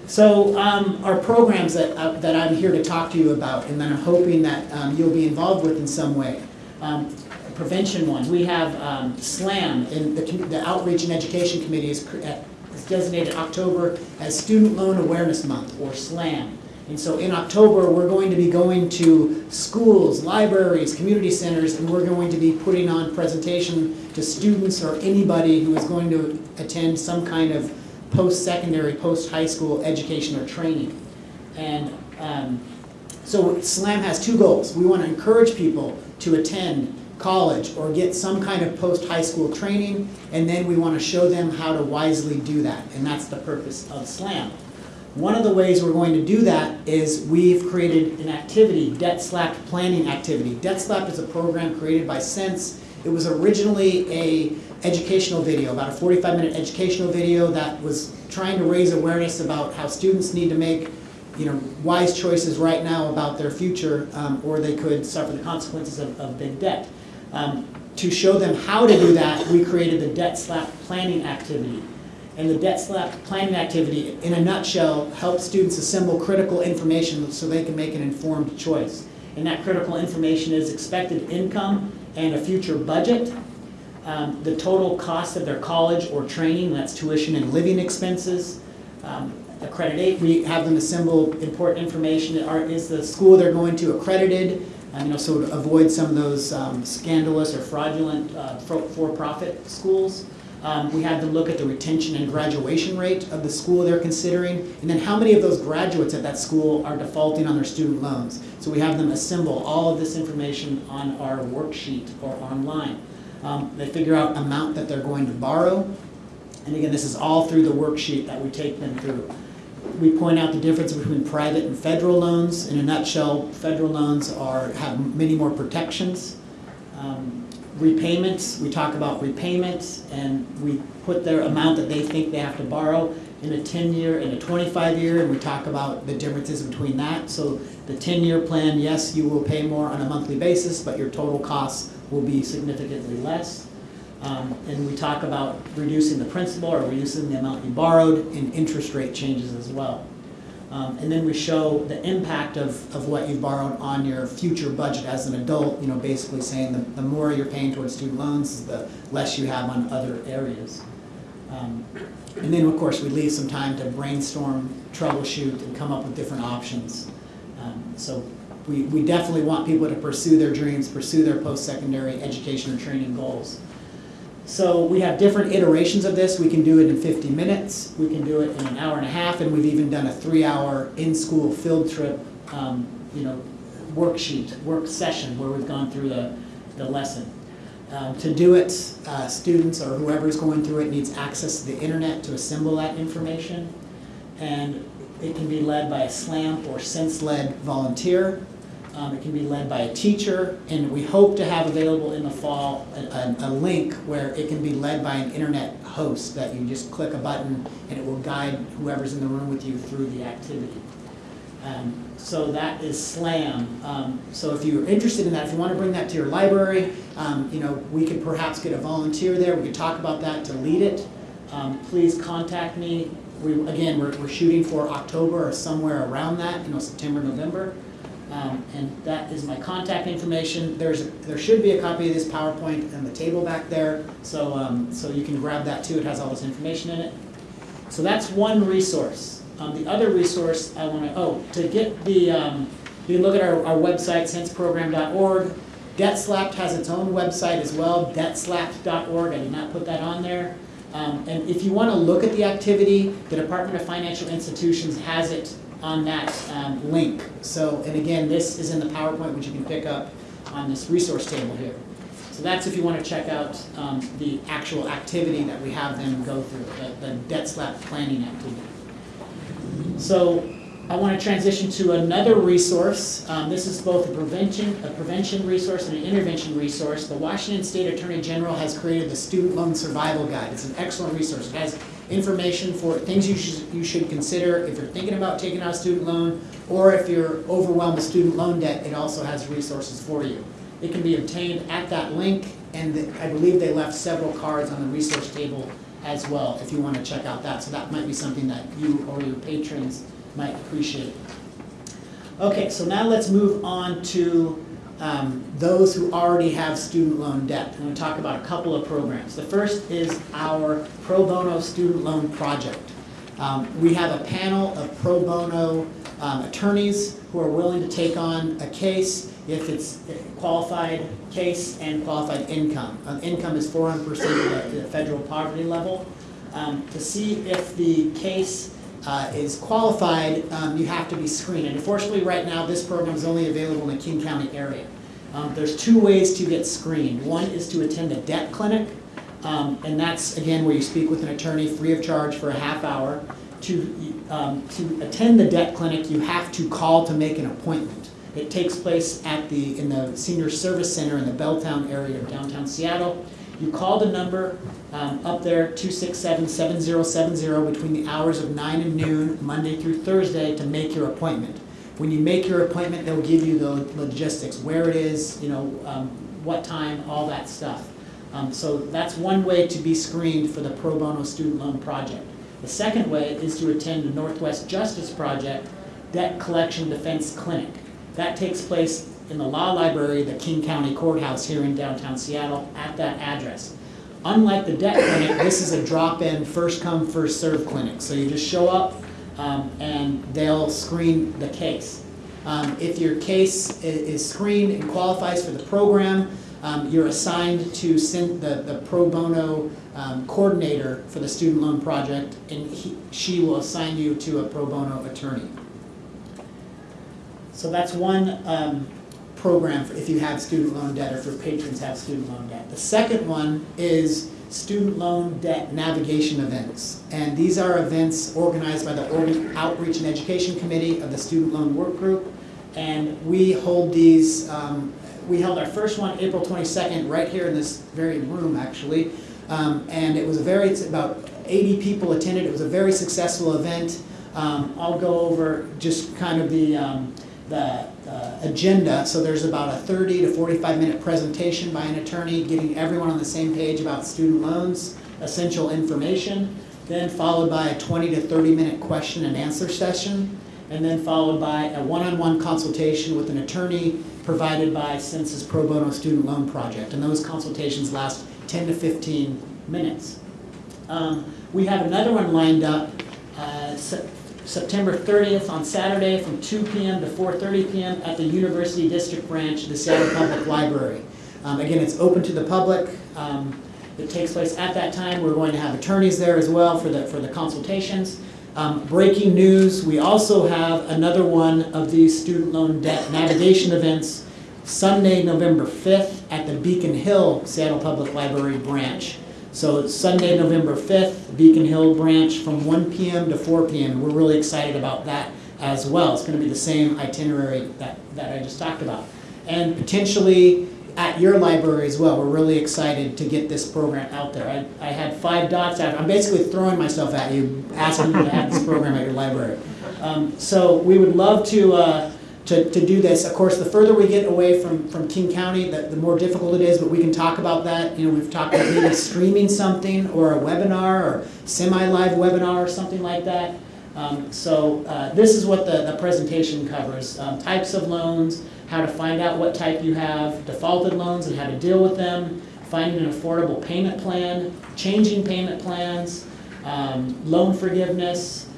So um, our programs that, uh, that I'm here to talk to you about, and that I'm hoping that um, you'll be involved with in some way. Um, Prevention one, we have um, SLAM, and the the Outreach and Education Committee is uh, is designated October as Student Loan Awareness Month, or SLAM. And so in October, we're going to be going to schools, libraries, community centers, and we're going to be putting on presentation to students or anybody who is going to attend some kind of post-secondary, post-high school education or training. And um, so SLAM has two goals. We want to encourage people to attend college or get some kind of post-high school training, and then we want to show them how to wisely do that, and that's the purpose of SLAM. One of the ways we're going to do that is we've created an activity, Debt Slap Planning Activity. Debt Slap is a program created by CENTS. It was originally a educational video, about a 45-minute educational video that was trying to raise awareness about how students need to make you know, wise choices right now about their future, um, or they could suffer the consequences of, of big debt. Um, to show them how to do that, we created the Debt Slap Planning Activity. And the Debt Slap Planning Activity, in a nutshell, helps students assemble critical information so they can make an informed choice. And that critical information is expected income and a future budget, um, the total cost of their college or training, that's tuition and living expenses, um, accreditate, we have them assemble important information, are, is the school they're going to accredited? Um, you know, so to avoid some of those um, scandalous or fraudulent uh, for- for-profit schools. Um, we had to look at the retention and graduation rate of the school they're considering, and then how many of those graduates at that school are defaulting on their student loans. So we have them assemble all of this information on our worksheet or online. Um, they figure out amount that they're going to borrow, and again, this is all through the worksheet that we take them through. We point out the difference between private and federal loans. In a nutshell, federal loans are, have many more protections. Um, Repayments, we talk about repayments, and we put their amount that they think they have to borrow in a ten-year and a twenty-five-year, and we talk about the differences between that. So the ten-year plan, yes, you will pay more on a monthly basis, but your total costs will be significantly less. Um, And we talk about reducing the principal or reducing the amount you borrowed and interest rate changes as well. Um, And then we show the impact of, of what you've borrowed on your future budget as an adult, you know, basically saying the, the more you're paying towards student loans, the less you have on other areas. Um, And then, of course, we leave some time to brainstorm, troubleshoot, and come up with different options. Um, So we, we definitely want people to pursue their dreams, pursue their post-secondary education or training goals. So we have different iterations of this. We can do it in 50 minutes, we can do it in an hour and a half, and we've even done a three-hour in-school field trip, um, you know, worksheet, work session where we've gone through the, the lesson. Um, to do it, uh, students or whoever's going through it needs access to the internet to assemble that information. And it can be led by a SLAMP or CENTS-led volunteer. Um, it can be led by a teacher, and we hope to have available in the fall a, a, a link where it can be led by an internet host that you just click a button and it will guide whoever's in the room with you through the activity. Um, so that is SLAM. Um, so if you're interested in that, if you want to bring that to your library, um, you know, we could perhaps get a volunteer there. We could talk about that to lead it. Um, please contact me. We, again, we're, we're shooting for October or somewhere around that, you know, September, November. Um, and that is my contact information. There's, there should be a copy of this PowerPoint on the table back there, so, um, so you can grab that too. It has all this information in it. So that's one resource. Um, the other resource I want to, oh, to get the, um, you can look at our, our website, centsprogram.org. DebtSlapped has its own website as well, debtslapped.org. I did not put that on there. Um, and if you want to look at the activity, the Department of Financial Institutions has it on that um, link. So, and again, this is in the PowerPoint, which you can pick up on this resource table here. So that's if you want to check out um, the actual activity that we have them go through, the, the debt slap planning activity. So I want to transition to another resource. Um, this is both a prevention, a prevention resource and an intervention resource. The Washington State Attorney General has created the Student Loan Survival Guide. It's an excellent resource. It has information for things you should, you should consider if you're thinking about taking out a student loan, or if you're overwhelmed with student loan debt, it also has resources for you. It can be obtained at that link, and the- I believe they left several cards on the resource table as well, if you want to check out that. So that might be something that you or your patrons might appreciate. Okay, so now let's move on to um, those who already have student loan debt. I'm going to talk about a couple of programs. The first is our pro bono student loan project. Um, We have a panel of pro bono um, attorneys who are willing to take on a case if it's a qualified case and qualified income. Uh, Income is 400% of the- the federal poverty level. Um, To see if the case uh, is qualified, um, you have to be screened. And unfortunately, right now, this program is only available in the King County area. Um, There's two ways to get screened. One is to attend a debt clinic, um, and that's, again, where you speak with an attorney free of charge for a half hour. To, um, to attend the debt clinic, you have to call to make an appointment. It takes place at the, in the Senior Service Center in the Belltown area of downtown Seattle. You call the number um, up there, 267-7070, between the hours of 9 and noon, Monday through Thursday, to make your appointment. When you make your appointment, they'll give you the logistics, where it is, you know, um, what time, all that stuff. Um, So that's one way to be screened for the pro bono student loan project. The second way is to attend the Northwest Justice Project Debt Collection Defense Clinic. That takes place in the law library, the King County Courthouse here in downtown Seattle, at that address. Unlike the debt clinic, this is a drop-in, first-come, first-served clinic. So you just show up, um, and they'll screen the case. Um, if your case is screened and qualifies for the program, um, you're assigned to send the, the pro bono um, coordinator for the student loan project, and he, she will assign you to a pro bono attorney. So that's one um, program for if you have student loan debt or if your patrons have student loan debt. The second one is student loan debt navigation events. And these are events organized by the Outreach and Education Committee of the Student Loan Work Group. And we hold these, um, we held our first one April 22nd, right here in this very room, actually. Um, and it was a very, it's about 80 people attended. It was a very successful event. Um, I'll go over just kind of the, um, the uh, agenda. So there's about a 30 to 45 minute presentation by an attorney getting everyone on the same page about student loans, essential information, then followed by a 20 to 30 minute question and answer session, and then followed by a one-on-one consultation with an attorney provided by Census Pro Bono Student Loan Project. And those consultations last 10 to 15 minutes. Um, we have another one lined up uh, September 30th on Saturday from 2 p.m. to 4:30 p.m. at the University District Branch of the Seattle Public Library. Um, again, it's open to the public. Um, it takes place at that time. We're going to have attorneys there as well for the for the consultations. Um, breaking news: We also have another one of these student loan debt navigation events Sunday, November 5th at the Beacon Hill Seattle Public Library branch. So Sunday, November 5th, Beacon Hill branch from 1 p.m. to 4 p.m. We're really excited about that as well. It's going to be the same itinerary that, that I just talked about. And potentially at your library as well. We're really excited to get this program out there. I, I had five dots out. I'm basically throwing myself at you, asking you to have this program at your library. Um, so we would love to, uh, to, to do this. Of course, the further we get away from, from King County, the, the more difficult it is, but we can talk about that. You know, we've talked about maybe streaming something or a webinar or semi-live webinar or something like that. Um, so uh, this is what the, the presentation covers. Um, types of loans, how to find out what type you have, defaulted loans and how to deal with them, finding an affordable payment plan, changing payment plans, um, loan forgiveness,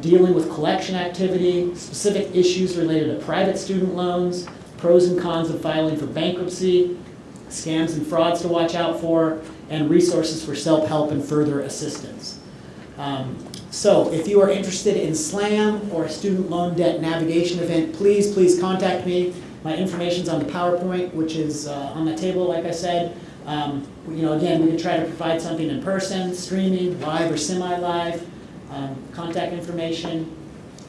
dealing with collection activity, specific issues related to private student loans, pros and cons of filing for bankruptcy, scams and frauds to watch out for, and resources for self-help and further assistance. Um, so if you are interested in SLAM or a student loan debt navigation event, please, please contact me. My information's on the PowerPoint, which is uh, on the table, like I said. Um, you know, again, we can try to provide something in person, streaming, live or semi-live, um, contact information.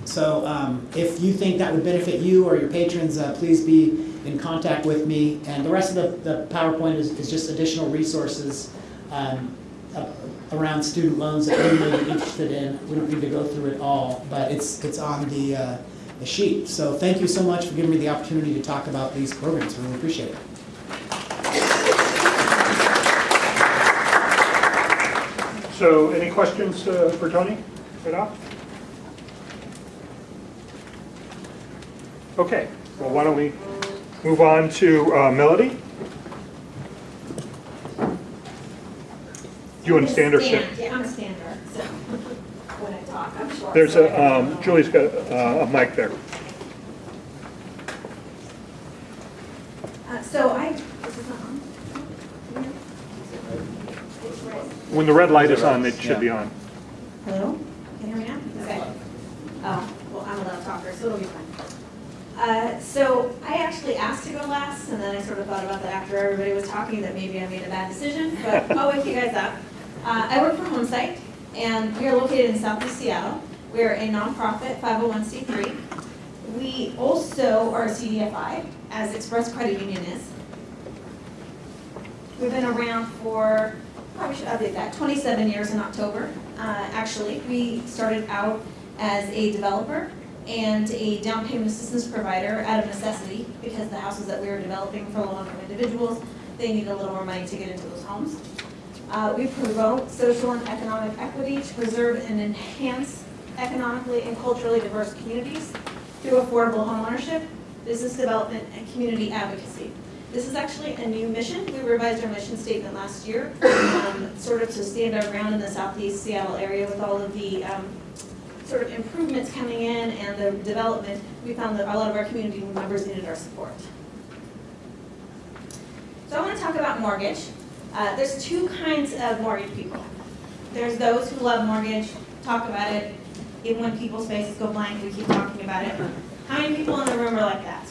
So um, if you think that would benefit you or your patrons, uh, please be in contact with me. And the rest of the, the PowerPoint is, is just additional resources um, uh, around student loans that you may be interested in. We don't need to go through it all, but it's, it's on the, uh, the sheet. So thank you so much for giving me the opportunity to talk about these programs. I really appreciate it. So any questions uh, for Tony right off? Okay, well, why don't we move on to uh, Melody? You want to stand or Yeah, I'm a stander, so when I talk, I'm short. There's so a, I um. Julie's got uh, a mic there. Uh, So I, is not on? When the red light is on, it should be on. Hello? Can you hear me now? Okay. Oh, well, I'm a loud talker, so it'll be fine. Uh, So I actually asked to go last, and then I sort of thought about that after everybody was talking, that maybe I made a bad decision, but I'll wake you guys up. Uh, I work for HomeSight, and we are located in southeast Seattle. We are a nonprofit 501c3. We also are a CDFI, as Express Credit Union is. We've been around for, probably should update that, 27 years in October. Uh, Actually, we started out as a developer and a down payment assistance provider out of necessity because the houses that we were developing for low-income individuals, they needed a little more money to get into those homes. Uh, We promote social and economic equity to preserve and enhance economically and culturally diverse communities through affordable homeownership, business development, and community advocacy. This is actually a new mission. We revised our mission statement last year, um, sort of to stand our ground in the southeast Seattle area with all of the um, sort of improvements coming in and the development. We found that a lot of our community members needed our support. So I want to talk about mortgage. Uh, there's two kinds of mortgage people. There's those who love mortgage, talk about it, even when people's faces go blank, we keep talking about it. How many people in the room are like that?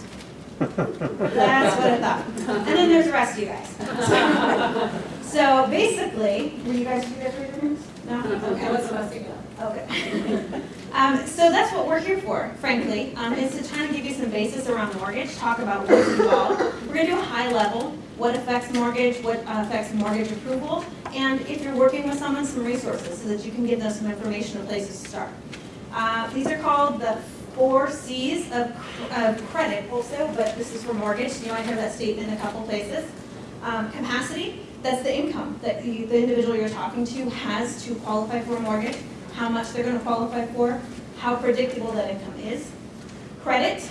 That's what I thought. And then there's the rest of you guys. So basically, were you guys here for your minutes? No? Okay. What's messing up? Okay. Um, so that's what we're here for, frankly, um, is to try to give you some basis around mortgage, talk about what's involved. We're gonna do a high level, what affects mortgage, what affects mortgage approval, and if you're working with someone, some resources so that you can give them some information and places to start. Uh, these are called the four Cs of, of credit also, but this is for mortgage, you might have that statement in a couple places. Um, capacity, that's the income that you, the individual you're talking to has to qualify for a mortgage, how much they're gonna qualify for, how predictable that income is. Credit,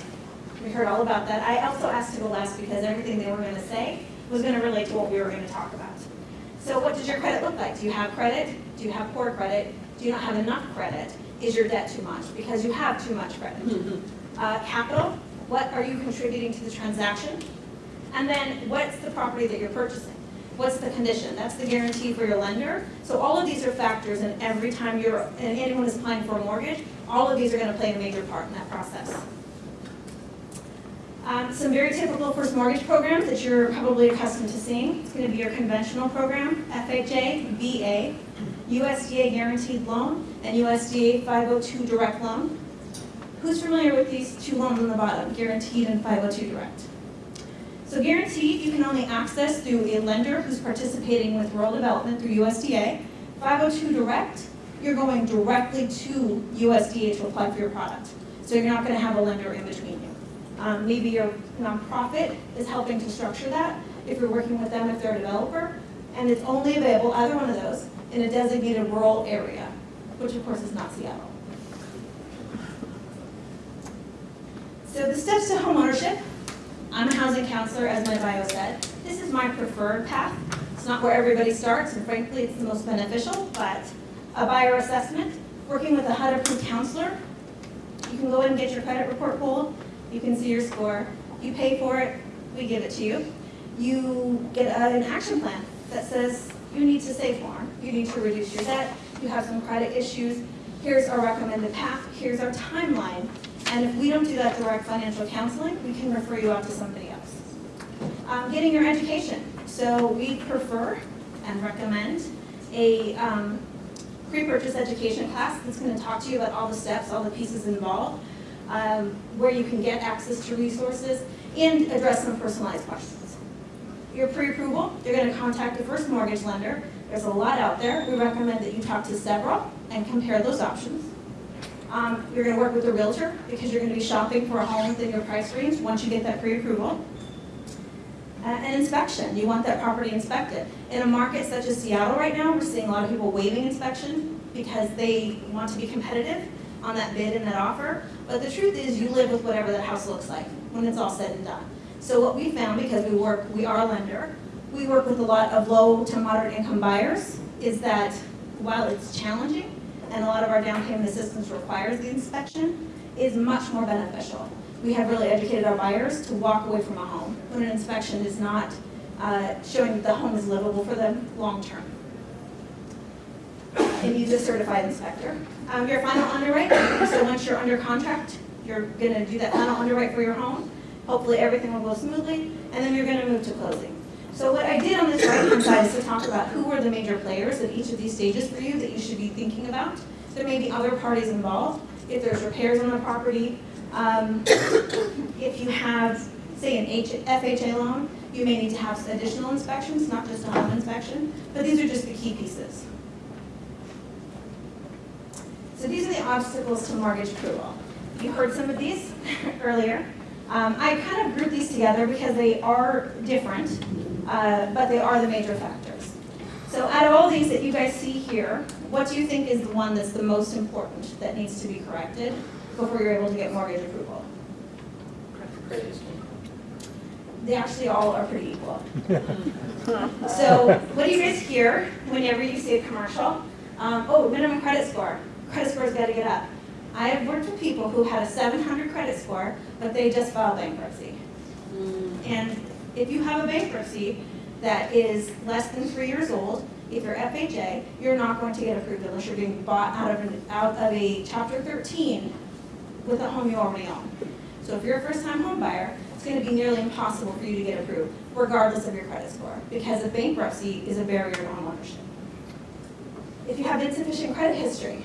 we heard all about that. I also asked to go last because everything they were gonna say was gonna relate to what we were gonna talk about. So what does your credit look like? Do you have credit? Do you have poor credit? Do you not have enough credit? Is your debt too much? Because you have too much credit. Uh, capital, what are you contributing to the transaction? And then what's the property that you're purchasing? What's the condition? That's the guarantee for your lender. So all of these are factors and every time you're, and anyone is applying for a mortgage, all of these are gonna play a major part in that process. Um, some very typical first mortgage programs that you're probably accustomed to seeing. It's gonna be your conventional program, FHA, VA, USDA guaranteed loan, and USDA 502 direct loan. Who's familiar with these two loans on the bottom, guaranteed and 502 direct? So guaranteed, you can only access through a lender who's participating with rural development through USDA. 502 direct, you're going directly to USDA to apply for your product. So you're not gonna have a lender in between you. Um, maybe your nonprofit is helping to structure that, if you're working with them, if they're a developer. And it's only available, either one of those, in a designated rural area, which of course is not Seattle. So the steps to homeownership, I'm a housing counselor, as my bio said. This is my preferred path. It's not where everybody starts, and frankly, it's the most beneficial, but a buyer assessment, working with a HUD-approved counselor. You can go in and get your credit report pulled, you can see your score, you pay for it, we give it to you. You get an action plan that says you need to save more, you need to reduce your debt, you have some credit issues, here's our recommended path, here's our timeline, and if we don't do that direct financial counseling, we can refer you out to somebody else. Um, getting your education. So we prefer and recommend a um, pre-purchase education class that's going to talk to you about all the steps, all the pieces involved, um, where you can get access to resources, and address some personalized questions. Your pre-approval, you're going to contact the first mortgage lender. There's a lot out there. We recommend that you talk to several and compare those options. Um, you're going to work with a realtor because you're going to be shopping for a home within your price range once you get that pre-approval. Uh, An inspection, you want that property inspected. In a market such as Seattle right now, we're seeing a lot of people waiving inspection because they want to be competitive on that bid and that offer. But the truth is, you live with whatever that house looks like when it's all said and done. So what we found, because we work, we are a lender, we work with a lot of low to moderate income buyers, is that while it's challenging, and a lot of our down payment assistance requires the inspection, is much more beneficial. We have really educated our buyers to walk away from a home when an inspection is not uh, showing that the home is livable for them long-term. And use a certified inspector. Um, Your final underwrite, so once you're under contract, you're gonna do that final underwrite for your home. Hopefully, everything will go smoothly, and then you're gonna move to closing. So what I did on this right-hand side is to talk about who were the major players at each of these stages for you that you should be thinking about. There may be other parties involved, if there's repairs on the property. um, If you have, say, an H- FHA loan, you may need to have additional inspections, not just a home inspection, but these are just the key pieces. So these are the obstacles to mortgage approval. You heard some of these earlier. Um, I kind of grouped these together because they are different, uh, but they are the major factors. So out of all these that you guys see here, what do you think is the one that's the most important that needs to be corrected before you're able to get mortgage approval? They actually all are pretty equal. So what do you guys hear whenever you see a commercial? Um, oh, minimum credit score. Credit score's got to get up. I have worked with people who had a 700 credit score, but they just filed bankruptcy. Hmm. And if you have a bankruptcy, that is less than three years old, if you're FHA, you're not going to get approved unless you're being bought out of, an out of a chapter thirteen with a home you already own. So if you're a first-time home buyer, it's gonna be nearly impossible for you to get approved, regardless of your credit score, because a bankruptcy is a barrier to homeownership. If you have insufficient credit history,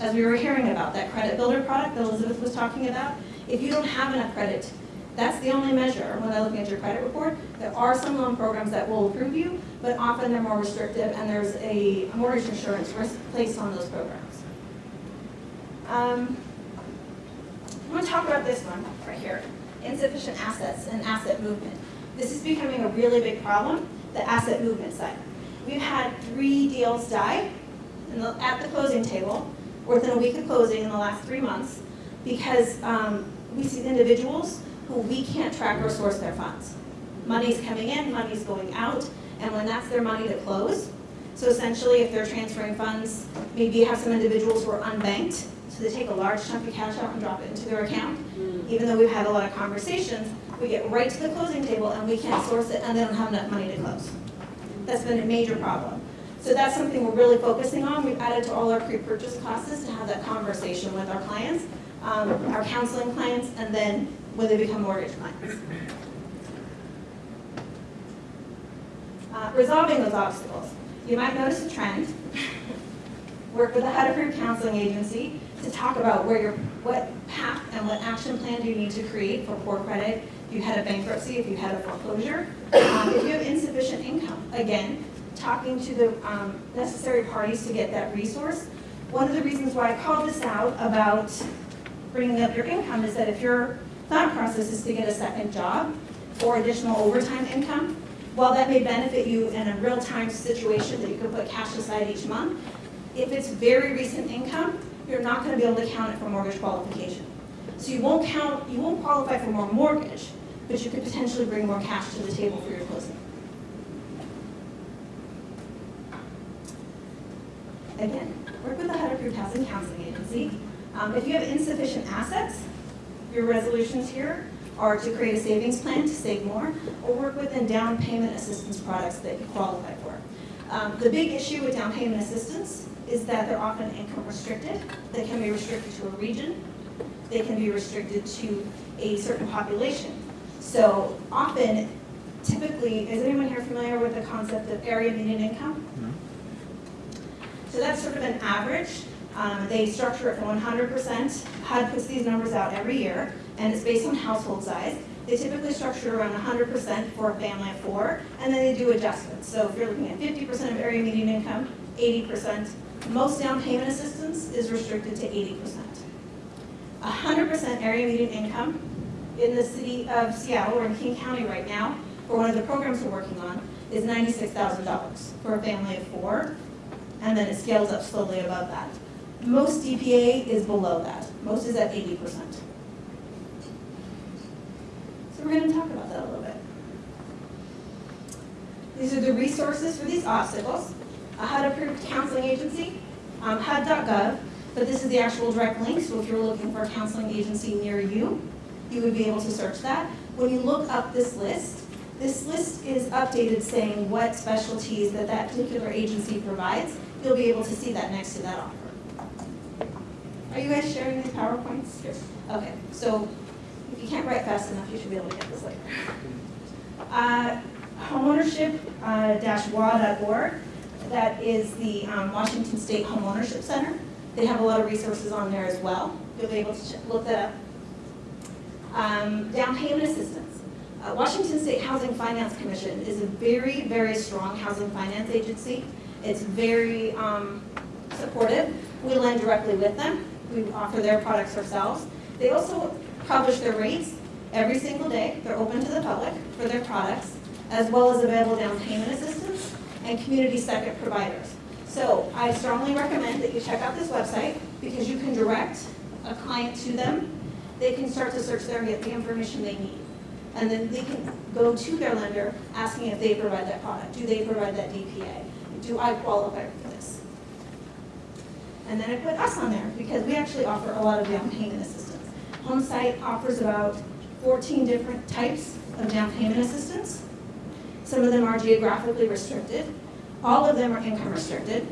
as we were hearing about, that credit builder product that Elizabeth was talking about, if you don't have enough credit, that's the only measure when they're looking at your credit report. There are some loan programs that will approve you, but often they're more restrictive and there's a mortgage insurance risk placed on those programs. Um, I'm going to talk about this one right here, insufficient assets and asset movement. This is becoming a really big problem, the asset movement side. We've had three deals die the, at the closing table, within a week of closing in the last three months, because um, we see individuals who we can't track or source their funds. Money's coming in, money's going out, and when that's their money to close, so essentially if they're transferring funds, maybe you have some individuals who are unbanked, so they take a large chunk of cash out and drop it into their account. Even though we've had a lot of conversations, we get right to the closing table and we can't source it and they don't have enough money to close. That's been a major problem. So that's something we're really focusing on. We've added to all our pre-purchase classes to have that conversation with our clients, um, our counseling clients, and then when they become mortgage clients. Uh, resolving those obstacles. You might notice a trend. Work with a HUD-approved counseling agency to talk about where your, what path and what action plan do you need to create for poor credit, if you had a bankruptcy, if you had a foreclosure, um, if you have insufficient income. Again, talking to the um, necessary parties to get that resource. One of the reasons why I called this out about bringing up your income is that if your thought process is to get a second job or additional overtime income, while that may benefit you in a real-time situation that you can put cash aside each month, if it's very recent income, you're not gonna be able to count it for mortgage qualification. So you won't count, you won't qualify for more mortgage, but you could potentially bring more cash to the table for your closing. Again, work with a HUD-approved housing counseling agency. Um, if you have insufficient assets, your resolutions here are to create a savings plan to save more, or work within down payment assistance products that you qualify for. Um, the big issue with down payment assistance is that they're often income restricted. They can be restricted to a region. They can be restricted to a certain population. So often, typically, is anyone here familiar with the concept of area median income? So that's sort of an average. Um, they structure it for 100%. HUD puts these numbers out every year, and it's based on household size. They typically structure around 100% for a family of four, and then they do adjustments. So if you're looking at 50% of area median income, 80%. Most down payment assistance is restricted to 80%. 100% area median income in the city of Seattle, or in King County right now, for one of the programs we're working on, is $96,000 for a family of four, and then it scales up slowly above that. Most DPA is below that. Most is at 80%. So we're going to talk about that a little bit. These are the resources for these obstacles. A HUD-approved counseling agency, um, HUD.gov, but this is the actual direct link, so if you're looking for a counseling agency near you, you would be able to search that. When you look up this list, this list is updated saying what specialties that that particular agency provides. You'll be able to see that next to that offer. Are you guys sharing these PowerPoints? Okay, so if you can't write fast enough, you should be able to get this later. Uh, homeownership-wa.org, that is the um, Washington State Homeownership Center. They have a lot of resources on there as well. You'll be able to look that up. Um, Down payment assistance. Uh, Washington State Housing Finance Commission is a very, very strong housing finance agency. It's very um, supportive. We lend directly with them. We offer their products ourselves. They also publish their rates every single day. They're open to the public for their products, as well as available down payment assistance and community second providers. So I strongly recommend that you check out this website because you can direct a client to them. They can start to search there and get the information they need. And then they can go to their lender asking if they provide that product. Do they provide that DPA? Do I qualify for this? And then I put us on there because we actually offer a lot of down payment assistance. HomeSight offers about 14 different types of down payment assistance. Some of them are geographically restricted. All of them are income restricted,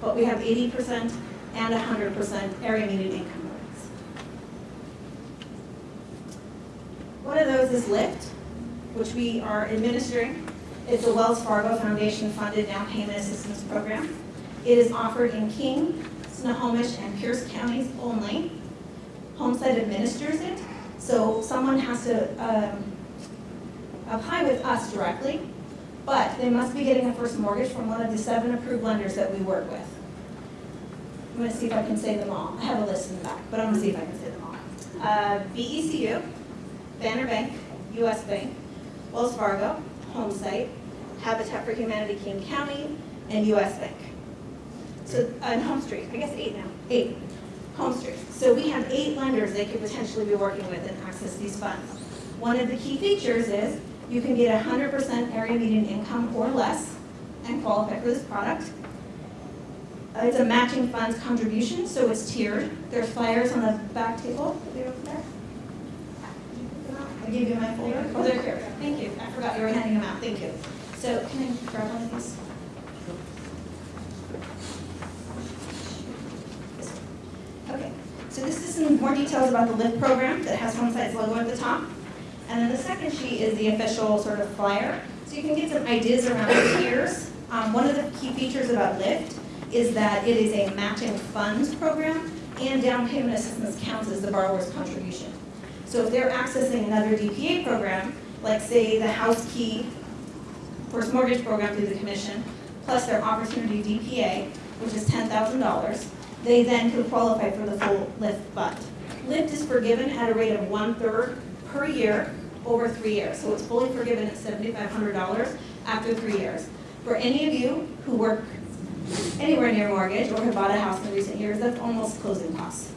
but we have eighty percent and hundred percent area median income limits. One of those is LIFT, which we are administering. It's a Wells Fargo Foundation funded down payment assistance program. It is offered in King, Snohomish, and Pierce counties only. HomeSight administers it, so someone has to um, apply with us directly, but they must be getting a first mortgage from one of the seven approved lenders that we work with. I'm gonna see if I can say them all. I have a list in the back, but I'm gonna see if I can say them all. Uh, BECU, Banner Bank, US Bank, Wells Fargo, HomeSight, Habitat for Humanity King County, and US Bank. So, and HomeStreet, I guess eight now, eight, HomeStreet. So we have eight lenders they could potentially be working with and access these funds. One of the key features is you can get hundred percent area median income or less and qualify for this product. It's a matching funds contribution, so it's tiered. There's flyers on the back table. Are they over there? I gave you my folder. Oh, they're here. Thank you. I forgot you were handing them out. Thank you. So can I grab one of these? Okay, so this is some more details about the LIFT program that has HomeSight's logo at the top. And then the second sheet is the official sort of flyer. So you can get some ideas around the tiers. Um, one of the key features about LIFT is that it is a matching funds program and down payment assistance counts as the borrower's contribution. So if they're accessing another DPA program, like say the house key first mortgage program through the commission, plus their opportunity DPA, which is ten thousand dollars, they then could qualify for the full LIFT fund. LIFT is forgiven at a rate of one-third per year over three years. So it's fully forgiven at seventy-five hundred dollars after three years. For any of you who work anywhere near mortgage or have bought a house in recent years, that's almost closing costs.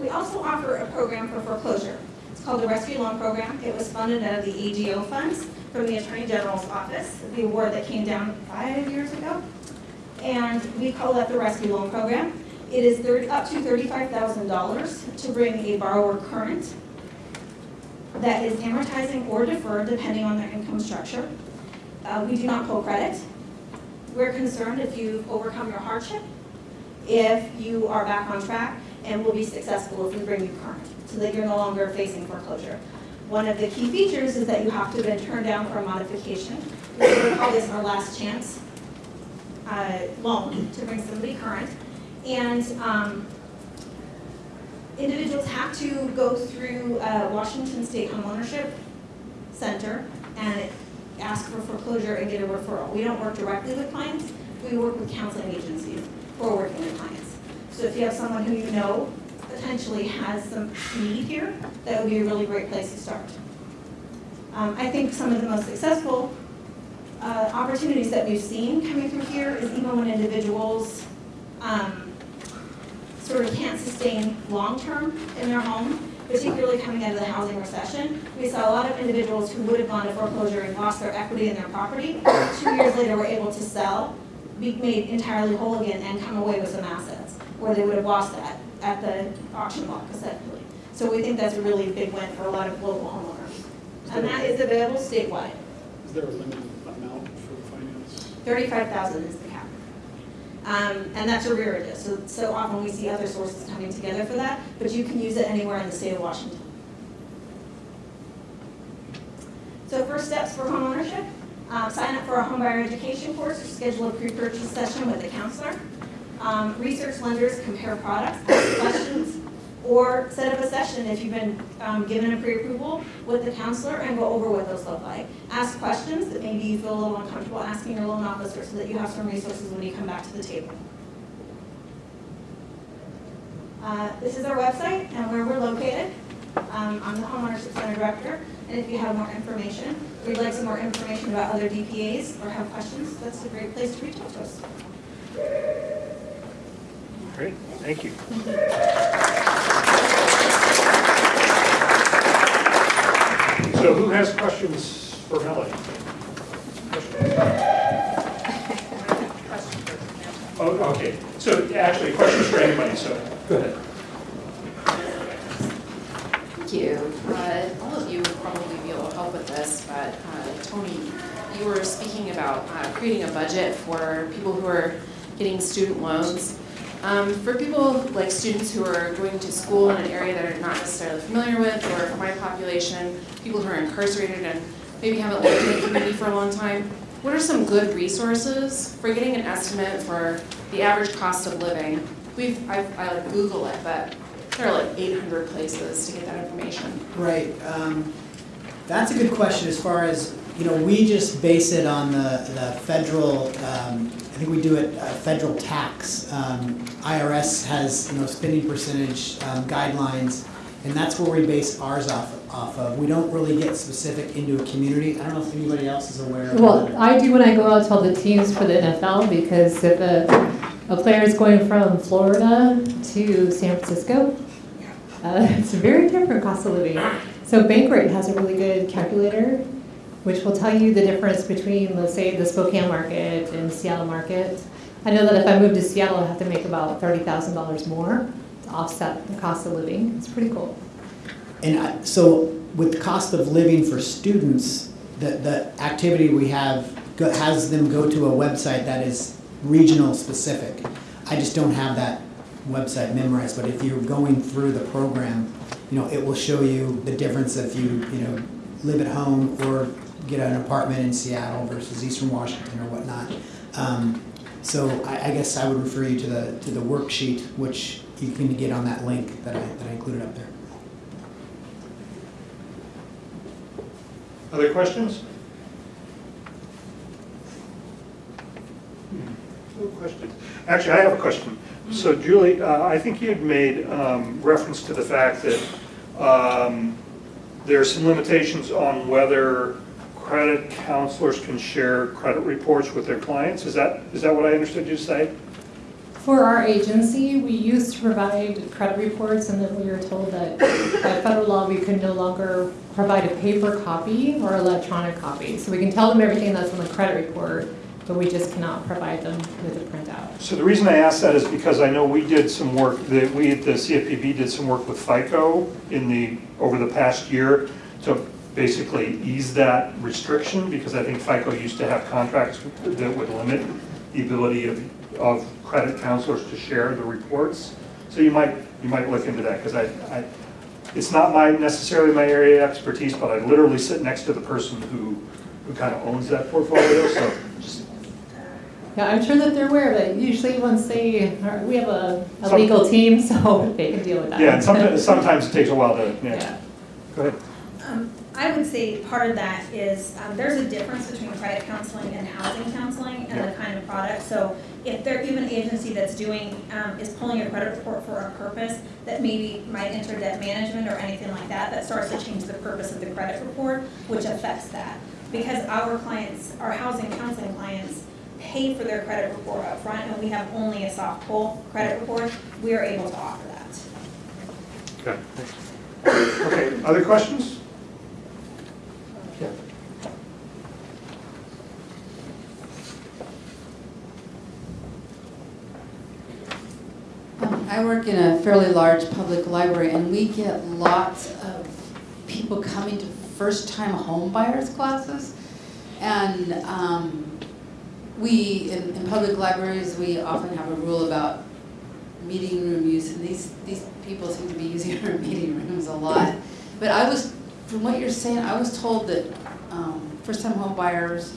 We also offer a program for foreclosure. It's called the Rescue Loan Program. It was funded out of the AGO funds from the Attorney General's office, the award that came down five years ago. And we call that the Rescue Loan Program. It is thirty- up to thirty-five thousand dollars to bring a borrower current that is amortizing or deferred depending on their income structure. Uh, we do not pull credit. We're concerned if you've overcome your hardship, if you are back on track, and will be successful if we bring you current, so that you're no longer facing foreclosure. One of the key features is that you have to have been turned down for a modification. We call this our last chance uh, loan to bring somebody current. And um, individuals have to go through uh, Washington State Homeownership Center and ask for foreclosure and get a referral. We don't work directly with clients, we work with counseling agencies who are working with clients. So if you have someone who you know potentially has some need here, that would be a really great place to start. Um, I think some of the most successful uh, opportunities that we've seen coming through here is even when individuals um, sort of can't sustain long-term in their home, particularly coming out of the housing recession. We saw a lot of individuals who would have gone to foreclosure and lost their equity in their property. Two years later, were able to sell, be made entirely whole again, and come away with some assets, where they would have lost that at the auction block essentially. So we think that's a really big win for a lot of local homeowners. And that is available statewide. Is there a limited amount for the finance? Thirty-five thousand is the cap. Um, and that's arrearages, so, so often we see other sources coming together for that, but you can use it anywhere in the state of Washington. So first steps for homeownership, uh, sign up for a homebuyer education course or schedule a pre-purchase session with a counselor. Um, research lenders, compare products, ask questions, or set up a session if you've been um, given a pre-approval with the counselor and go over what those look like. Ask questions that maybe you feel a little uncomfortable asking your loan officer so that you have some resources when you come back to the table. Uh, This is our website and where we're located. Um, I'm the homeownership center director, and if you have more information, or you'd like some more information about other DPAs or have questions, that's a great place to reach out to us. Great, thank you. So who has questions for Melanie? Oh, okay, so actually, questions for anybody, so, go ahead. thank you. Uh, All of you would probably be able to help with this, but uh, Tony, you were speaking about uh, creating a budget for people who are getting student loans. Um, For people like students who are going to school in an area that are not necessarily familiar with, or for my population, people who are incarcerated and maybe haven't lived in the community for a long time, what are some good resources for getting an estimate for the average cost of living? We've, I, I like Google it, but there are like eight hundred places to get that information. Right, um, that's a good question as far as, you know, we just base it on the, the federal, um, think we do it, uh, federal tax. Um, IRS has, you know, spending percentage, um, guidelines, and that's where we base ours off, off of. We don't really get specific into a community. I don't know if anybody else is aware of Well, that. I do when I go out to all the teams for the NFL, because if a, a player is going from Florida to San Francisco, uh, it's a very different cost of living. So Bankrate has a really good calculator, which will tell you the difference between, let's say, the Spokane market and Seattle market. I know that if I move to Seattle, I have to make about thirty thousand dollars more to offset the cost of living. It's pretty cool. And I, so with the cost of living for students, the, the activity we have go- has them go to a website that is regional specific. I just don't have that website memorized, but if you're going through the program, you know, it will show you the difference if you, you know, live at home or get an apartment in Seattle versus Eastern Washington or whatnot. Um, so I, I guess I would refer you to the, to the worksheet, which you can get on that link that I, that I included up there. Other questions? No questions. Actually, I have a question. So Julie, uh, I think you had made um, reference to the fact that um, there are some limitations on whether credit counselors can share credit reports with their clients. Is that, is that what I understood you to say? For our agency, we used to provide credit reports, and then we were told that by federal law, we could no longer provide a paper copy or electronic copy. So we can tell them everything that's on the credit report, but we just cannot provide them with a printout. So the reason I ask that is because I know we did some work, that we at the CFPB did some work with FICO in the, over the past year to basically ease that restriction, because I think FICO used to have contracts that would limit the ability of, of credit counselors to share the reports. So you might, you might look into that, because I, I, it's not my, necessarily my area of expertise, but I literally sit next to the person who, who kind of owns that portfolio, so just Yeah, I'm sure that they're aware of it. Usually once they, we have a, a Some- legal team, so they can deal with that. Yeah, and sometimes, sometimes it takes a while to, yeah, Yeah. go ahead. I would say part of that is, um, there's a difference between credit counseling and housing counseling and the kind of product. So if they're even an agency that's doing, um, is pulling a credit report for a purpose that maybe might enter debt management or anything like that, that starts to change the purpose of the credit report, which affects that. Because our clients, our housing counseling clients pay for their credit report upfront and we have only a soft pull credit report, we are able to offer that. Okay, thanks. Okay, other questions? Yeah. I work in a fairly large public library, and we get lots of people coming to first-time home buyers classes. And um, we, in, in public libraries, we often have a rule about meeting room use, and these, these people seem to be using our meeting rooms a lot. But I was, from what you're saying, I was told that um, first-time home buyers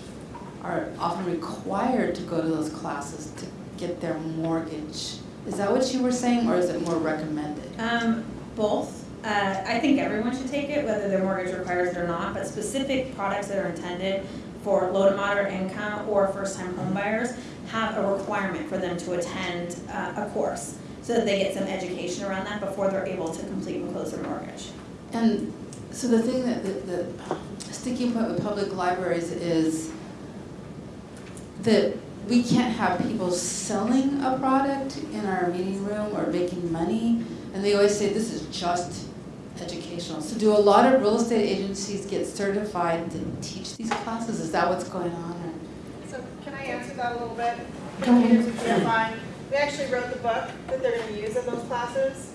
are often required to go to those classes to get their mortgage. Is that what you were saying, or is it more recommended? Um, both. Uh, I think everyone should take it, whether their mortgage requires it or not, but specific products that are intended for low to moderate income or first-time homebuyers have a requirement for them to attend uh, a course so that they get some education around that before they're able to complete and close their mortgage. And so the thing that, the, the sticking point with public libraries is that we can't have people selling a product in our meeting room or making money. And they always say this is just educational. So do a lot of real estate agencies get certified to teach these classes? Is that what's going on? or- So can I answer that a little bit? Go ahead. Here's if you're. We actually wrote the book that they're gonna use in those classes.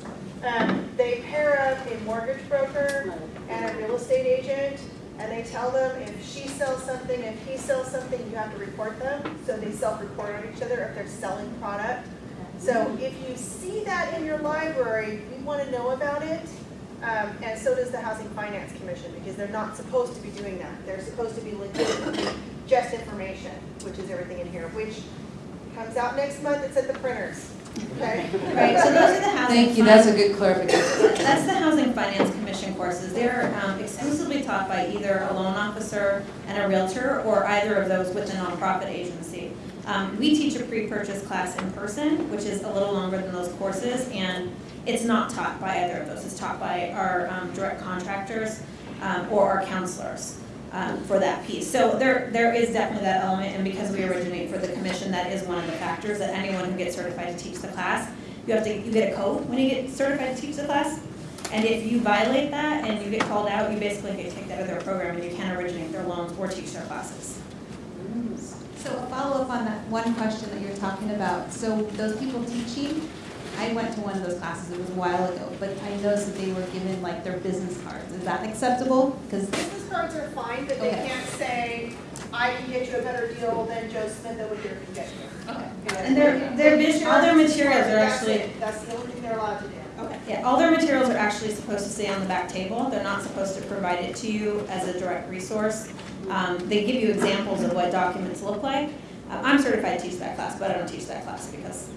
Um, they pair up a mortgage broker and a real estate agent, and they tell them if she sells something, if he sells something, you have to report them. So they self-report on each other if they're selling product. So if you see that in your library, we want to know about it. Um, and so does the Housing Finance Commission, because they're not supposed to be doing that. They're supposed to be legitimately just information, which is everything in here, which comes out next month, it's at the printers, okay? Right, so those are the housing. Thank you, that's a good clarification. That's the Housing Finance Commission courses. They're um, exclusively taught by either a loan officer and a realtor, or either of those with a nonprofit agency. Um, We teach a pre-purchase class in person, which is a little longer than those courses, and it's not taught by either of those. It's taught by our um, direct contractors um, or our counselors um, for that piece. So there, there is definitely that element, and because we originate for the commission, that is one of the factors, that anyone who gets certified to teach the class, you have to, you get a code when you get certified to teach the class. And if you violate that and you get called out, you basically get kicked out of their program and you can't originate their loans or teach their classes. So a follow-up on that one question that you're talking about. So those people teaching, I went to one of those classes, it was a while ago, but I noticed that they were given like their business cards. Is that acceptable? Because, Business cards are fine, but they Okay. can't say, I can get you a better deal than Joe Smith over here can get you. okay. And their, their, all their materials are That's actually, it. That's the only thing they're allowed to do. okay, yeah, all their materials are actually supposed to stay on the back table. They're not supposed to provide it to you as a direct resource. Um, they give you examples of what documents look like. Uh, I'm certified to teach that class, but I don't teach that class because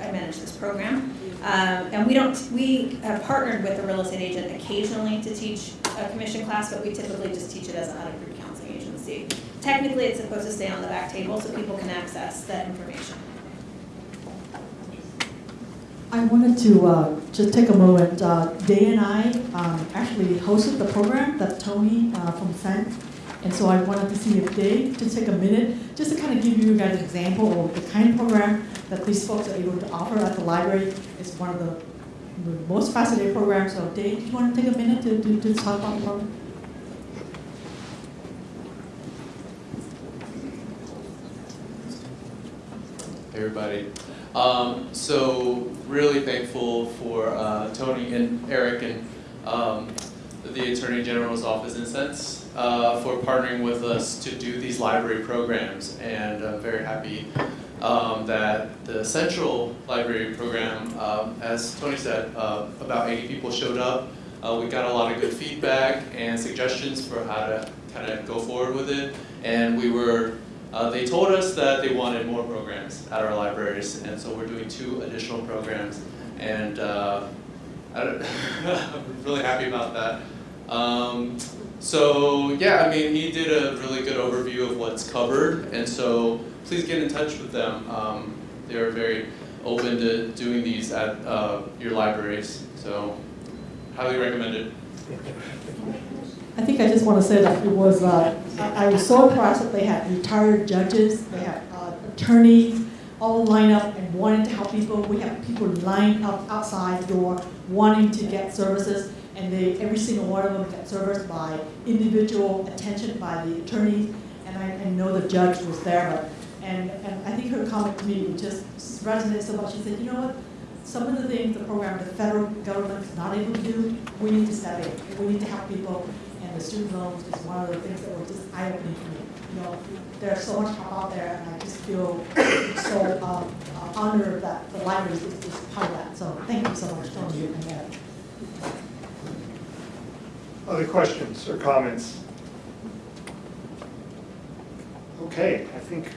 I manage this program. Um, and we don't, we have partnered with a real estate agent occasionally to teach a commission class, but we typically just teach it as an out-of-group counseling agency. Technically, it's supposed to stay on the back table so people can access that information. I wanted to uh, just take a moment. Uh, Dave and I um, actually hosted the program that Tony uh, from CENTS, and so I wanted to see if Dave just take a minute just to kind of give you guys an example of the kind of program that these folks are able to offer at the library. It's one of the, most fascinating programs. So Dave, do you want to take a minute to, to, to talk about the program? Hey, everybody. Um, so really thankful for uh, Tony and Eric and um, the Attorney General's office in CENTS uh, for partnering with us to do these library programs, and I'm very happy um, that the Central Library program, um, as Tony said, uh, about 80 people showed up. Uh, we got a lot of good feedback and suggestions for how to kind of go forward with it, and we were uh, they told us that they wanted more programs at our libraries, and so we're doing two additional programs, and uh, I I'm really happy about that. Um, so yeah, I mean, he did a really good overview of what's covered, and so please get in touch with them. Um, they're very open to doing these at uh, your libraries, so highly recommended. I think I just want to say that it was, uh, I I was so impressed that they had retired judges, they had uh, attorneys all lined up and wanting to help people. We have people lined up outside the door wanting to get services, and they, every single one of them got serviced by individual attention by the attorneys, and I, I know the judge was there, but, and, and I think her comment to me just resonated so much. She said, you know what, some of the things the program, the federal government is not able to do, we need to step in. We need to help people, and the student loans is one of the things that were just eye-opening for me. You know, there's so much help out there, and I just feel so um, honored that the library is, is part of that. So thank you so much, Tony and Eric. Other questions or comments? Okay, I think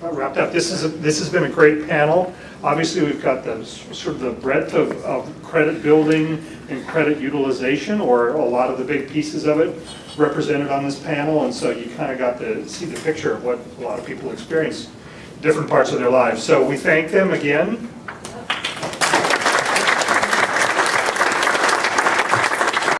I wrapped up. This is, a- this has been a great panel. Obviously, we've got the, sort of the breadth of, of credit building and credit utilization, or a lot of the big pieces of it represented on this panel, and so you kind of got to see the picture of what a lot of people experience, different parts of their lives. So we thank them again